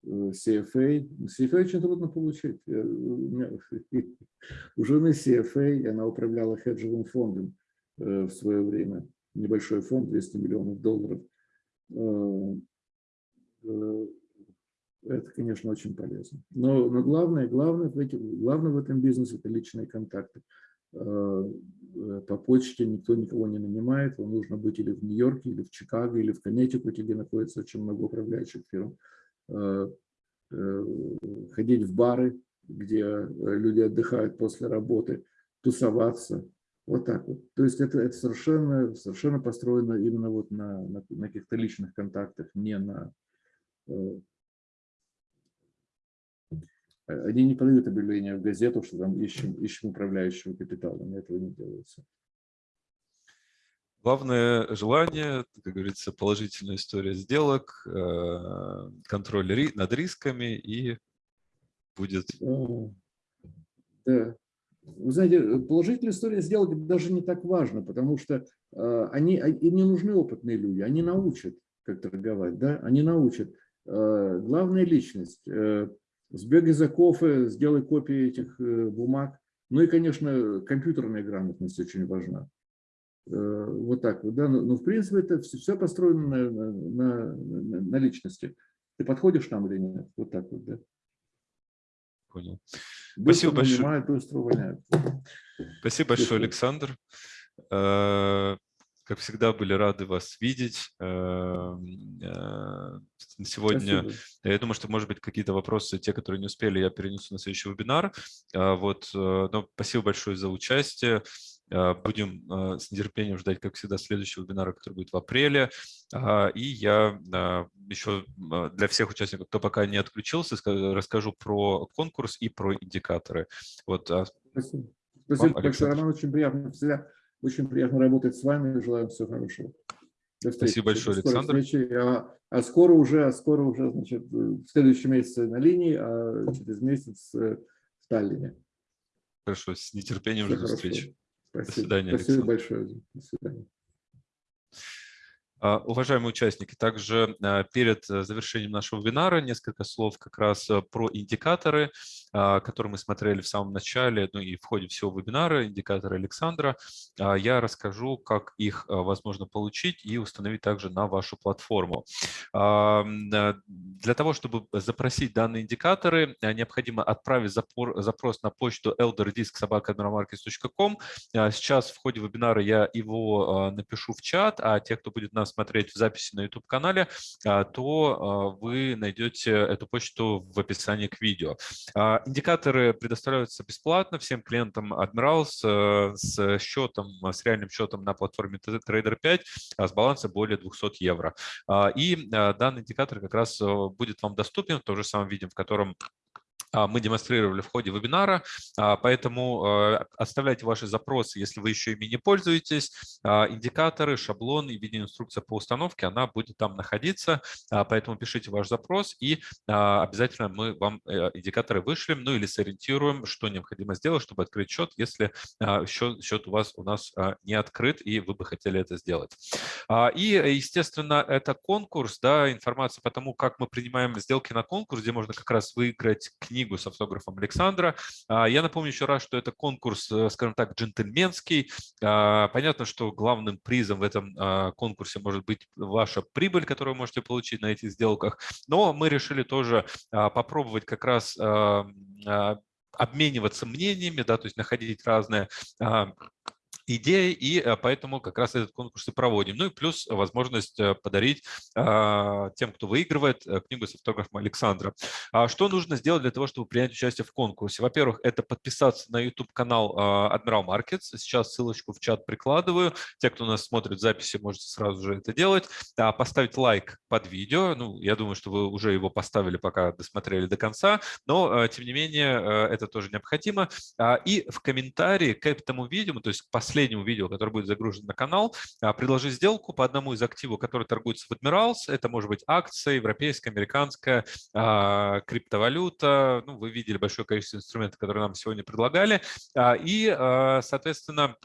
э, CFA. CFA очень трудно получить. У меня- У жены CFA, она управляла хеджевым фондом э, в свое время. Небольшой фонд, 200 миллионов долларов. Э, э, это, конечно, очень полезно. Но, но главное, главное, главное в этом бизнесе – это личные контакты. Э, По почте никто никого не нанимает. Вам нужно быть или в Нью-Йорке, или в Чикаго, или в Коннектикуте, где находится очень много управляющих фирм. Э, э, Ходить в бары, где люди отдыхают после работы, тусоваться. Вот так вот. То есть это, это совершенно, совершенно построено именно вот на, на, на каких-то личных контактах, не на... э, Они не подают объявление в газету, что там ищем, ищем управляющего капитала. Этого не делается.
Главное желание, как говорится, положительная история сделок, э, контроль над рисками и будет...
Да. Вы знаете, положительная история сделок даже не так важно, потому что э, они, а, им не нужны опытные люди, они научат, как торговать, да, они научат. Э, главная личность. Сбегай за кофе, сделай копии этих бумаг. Ну и, конечно, компьютерная грамотность очень важна. Э, вот так вот, да, но, но в принципе это все, все построено на, на, на, на личности. Ты подходишь там или нет? Вот так вот, да.
Понял.
Быстро Спасибо большое. быстро увольняют.
Спасибо большое, Александр. Э, как всегда, были рады вас видеть. Э, сегодня, Спасибо. я думаю, что, может быть, какие-то вопросы, те, которые не успели, я перенесу на следующий вебинар. Вот, но спасибо большое за участие. А, будем а, с нетерпением ждать, как всегда, следующего вебинара, который будет в апреле. А, и я еще для всех участников, кто пока не отключился, расскажу про конкурс и про индикаторы. Вот.
Спасибо. Спасибо Вам, большое, Роман. Очень приятно, всегда очень приятно работать с вами. Желаю всего хорошего.
До встречи. Спасибо большое, Александр.
Встречи. А, а скоро уже, а скоро уже, значит, в следующем месяце на линии, а через месяц э, в Таллине.
Хорошо, с нетерпением жду встречи.
Спасибо. До свидания, Спасибо большое. До свидания.
А, уважаемые участники, также а, перед э, завершением нашего вебинара несколько слов как раз э, про индикаторы, а, которые мы смотрели в самом начале, ну и в ходе всего вебинара, индикаторы Александра. Я расскажу, как их возможно получить и установить также на вашу платформу. Для того, чтобы запросить данные индикаторы, необходимо отправить запрос на почту elderdisk.sobaka.com. Сейчас в ходе вебинара я его напишу в чат, а те, кто будет нас смотреть в записи на YouTube-канале, а, то а, вы найдете эту почту в описании к видео. А, индикаторы предоставляются бесплатно всем клиентам Admirals э, с счетом, с реальным счетом на платформе Trader 5 с баланса более 200 евро. И данный индикатор как раз э, будет вам доступен в том же самом виде, в котором мы демонстрировали в ходе вебинара, а, поэтому а, оставляйте ваши запросы, если вы еще ими не пользуетесь. Индикаторы, шаблон и видеоинструкция по установке, она будет там находиться, поэтому пишите ваш запрос и обязательно мы вам э, индикаторы вышлем, ну или сориентируем, что необходимо сделать, чтобы открыть счет, если счет, счет у вас у нас не открыт и вы бы хотели это сделать. И, естественно, это конкурс, да, информация по тому, как мы принимаем сделки на конкурс, где можно как раз выиграть книгу книгу с автографом Александра. А, я напомню еще раз, что это конкурс, э, скажем так, джентльменский. А, понятно, что главным призом в этом а, конкурсе может быть ваша прибыль, которую вы можете получить на этих сделках. Но мы решили тоже попробовать как раз обмениваться мнениями, да, то есть находить разные идея, и э, поэтому как раз этот конкурс и проводим. Ну и плюс возможность э, подарить а, тем, кто выигрывает, э, книгу с автографом Александра. А что нужно сделать для того, чтобы принять участие в конкурсе? Во-первых, это подписаться на YouTube-канал а, Admiral Markets. Сейчас ссылочку в чат прикладываю. Те, кто нас смотрит в записи, можете сразу же это делать. Поставить лайк под видео. Ну, я думаю, что вы уже его поставили, пока досмотрели до конца, но, тем не менее, это тоже необходимо. И в комментарии к этому видео, то есть к последнему последнему видео, которое будет загружено на канал, а, предложи сделку по одному из активов, который торгуется в Admirals. Это может быть акция, европейская, американская, а, криптовалюта. Ну, вы видели большое количество инструментов, которые нам сегодня предлагали. А, и, соответственно,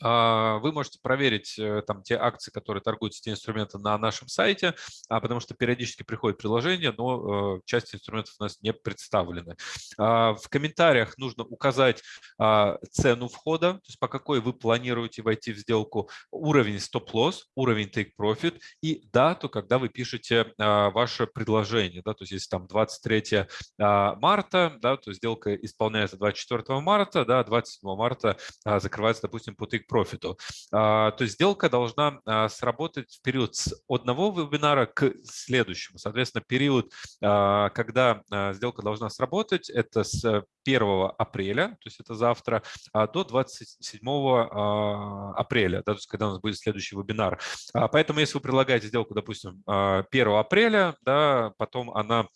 вы можете проверить э, там те акции, которые торгуются, те инструменты на нашем сайте, а, потому что периодически приходит приложение, но э, часть инструментов у нас не представлены. А, в комментариях нужно указать цену входа, то есть по какой вы планируете войти в сделку, уровень стоп-лосс, уровень take-profit и дату, когда вы пишете ваше предложение. Да, то есть если там 23 марта, да, то сделка исполняется 24 марта, да, 27 марта закрывается, допустим, по take профиту. А, то есть сделка должна а, сработать в период с одного вебинара к следующему. Соответственно, период, а, когда сделка должна сработать, это с 1 апреля, то есть это завтра, до 27 апреля, да, то есть когда у нас будет следующий вебинар. Поэтому если вы предлагаете сделку, допустим, 1 апреля, да, потом она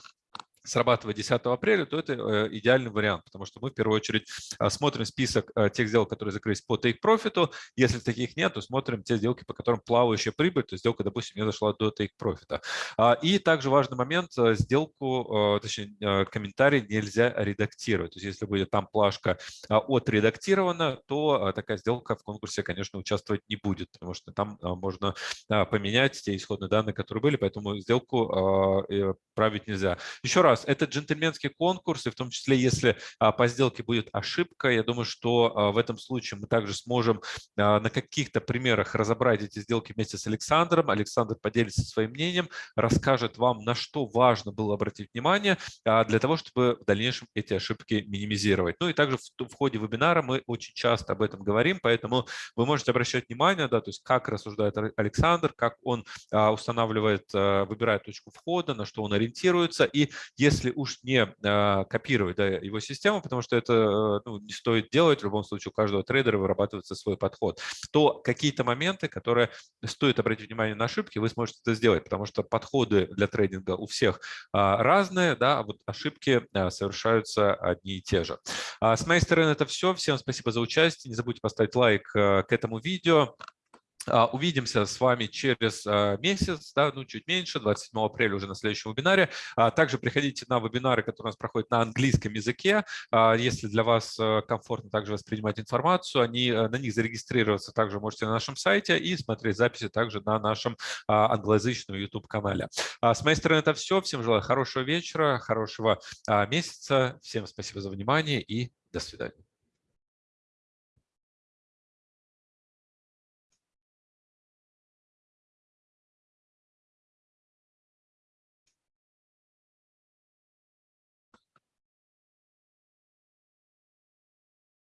срабатывает 10 апреля, то это э, идеальный вариант, потому что мы в первую очередь а, смотрим список э, тех сделок, которые закрылись по take profit. Если таких нет, то смотрим те сделки, по которым плавающая прибыль, то сделка, допустим, не дошла до take profit. А, и также важный момент, э, сделку, точнее, комментарий нельзя редактировать. То есть если будет там плашка отредактирована, то такая сделка в конкурсе, конечно, участвовать не будет, потому что там можно поменять те исходные данные, которые были, поэтому сделку править нельзя. Еще раз, раз, это джентльменский конкурс, и в том числе, если а, по сделке будет ошибка, я думаю, что а, в этом случае мы также сможем а, на каких-то примерах разобрать эти сделки вместе с Александром. Александр поделится своим мнением, расскажет вам, на что важно было обратить внимание для того, чтобы в дальнейшем эти ошибки минимизировать. Ну и также в ходе вебинара мы очень часто об этом говорим, поэтому вы можете обращать внимание, да, то есть как рассуждает Александр, как он устанавливает, выбирает точку входа, на что он ориентируется. И если уж не а, копировать да, его систему, потому что это э, ну, не стоит делать, в любом случае у каждого трейдера вырабатывается свой подход, то какие-то моменты, которые стоит обратить внимание на ошибки, вы сможете это сделать, потому что подходы для трейдинга у всех а, разные, да, а вот ошибки а, совершаются одни и те же. С моей стороны это все. Всем спасибо за участие. Не забудьте поставить лайк э, к этому видео. А, увидимся с вами через а, месяц, да, ну чуть меньше, 27 апреля уже на следующем вебинаре. А, также приходите на вебинары, которые у нас проходят на английском языке. Если для вас комфортно также воспринимать информацию, они, на них зарегистрироваться также можете на нашем сайте и смотреть записи также на нашем англоязычном YouTube-канале. С моей стороны это все. Всем желаю хорошего вечера, хорошего месяца. Всем спасибо за внимание и до свидания.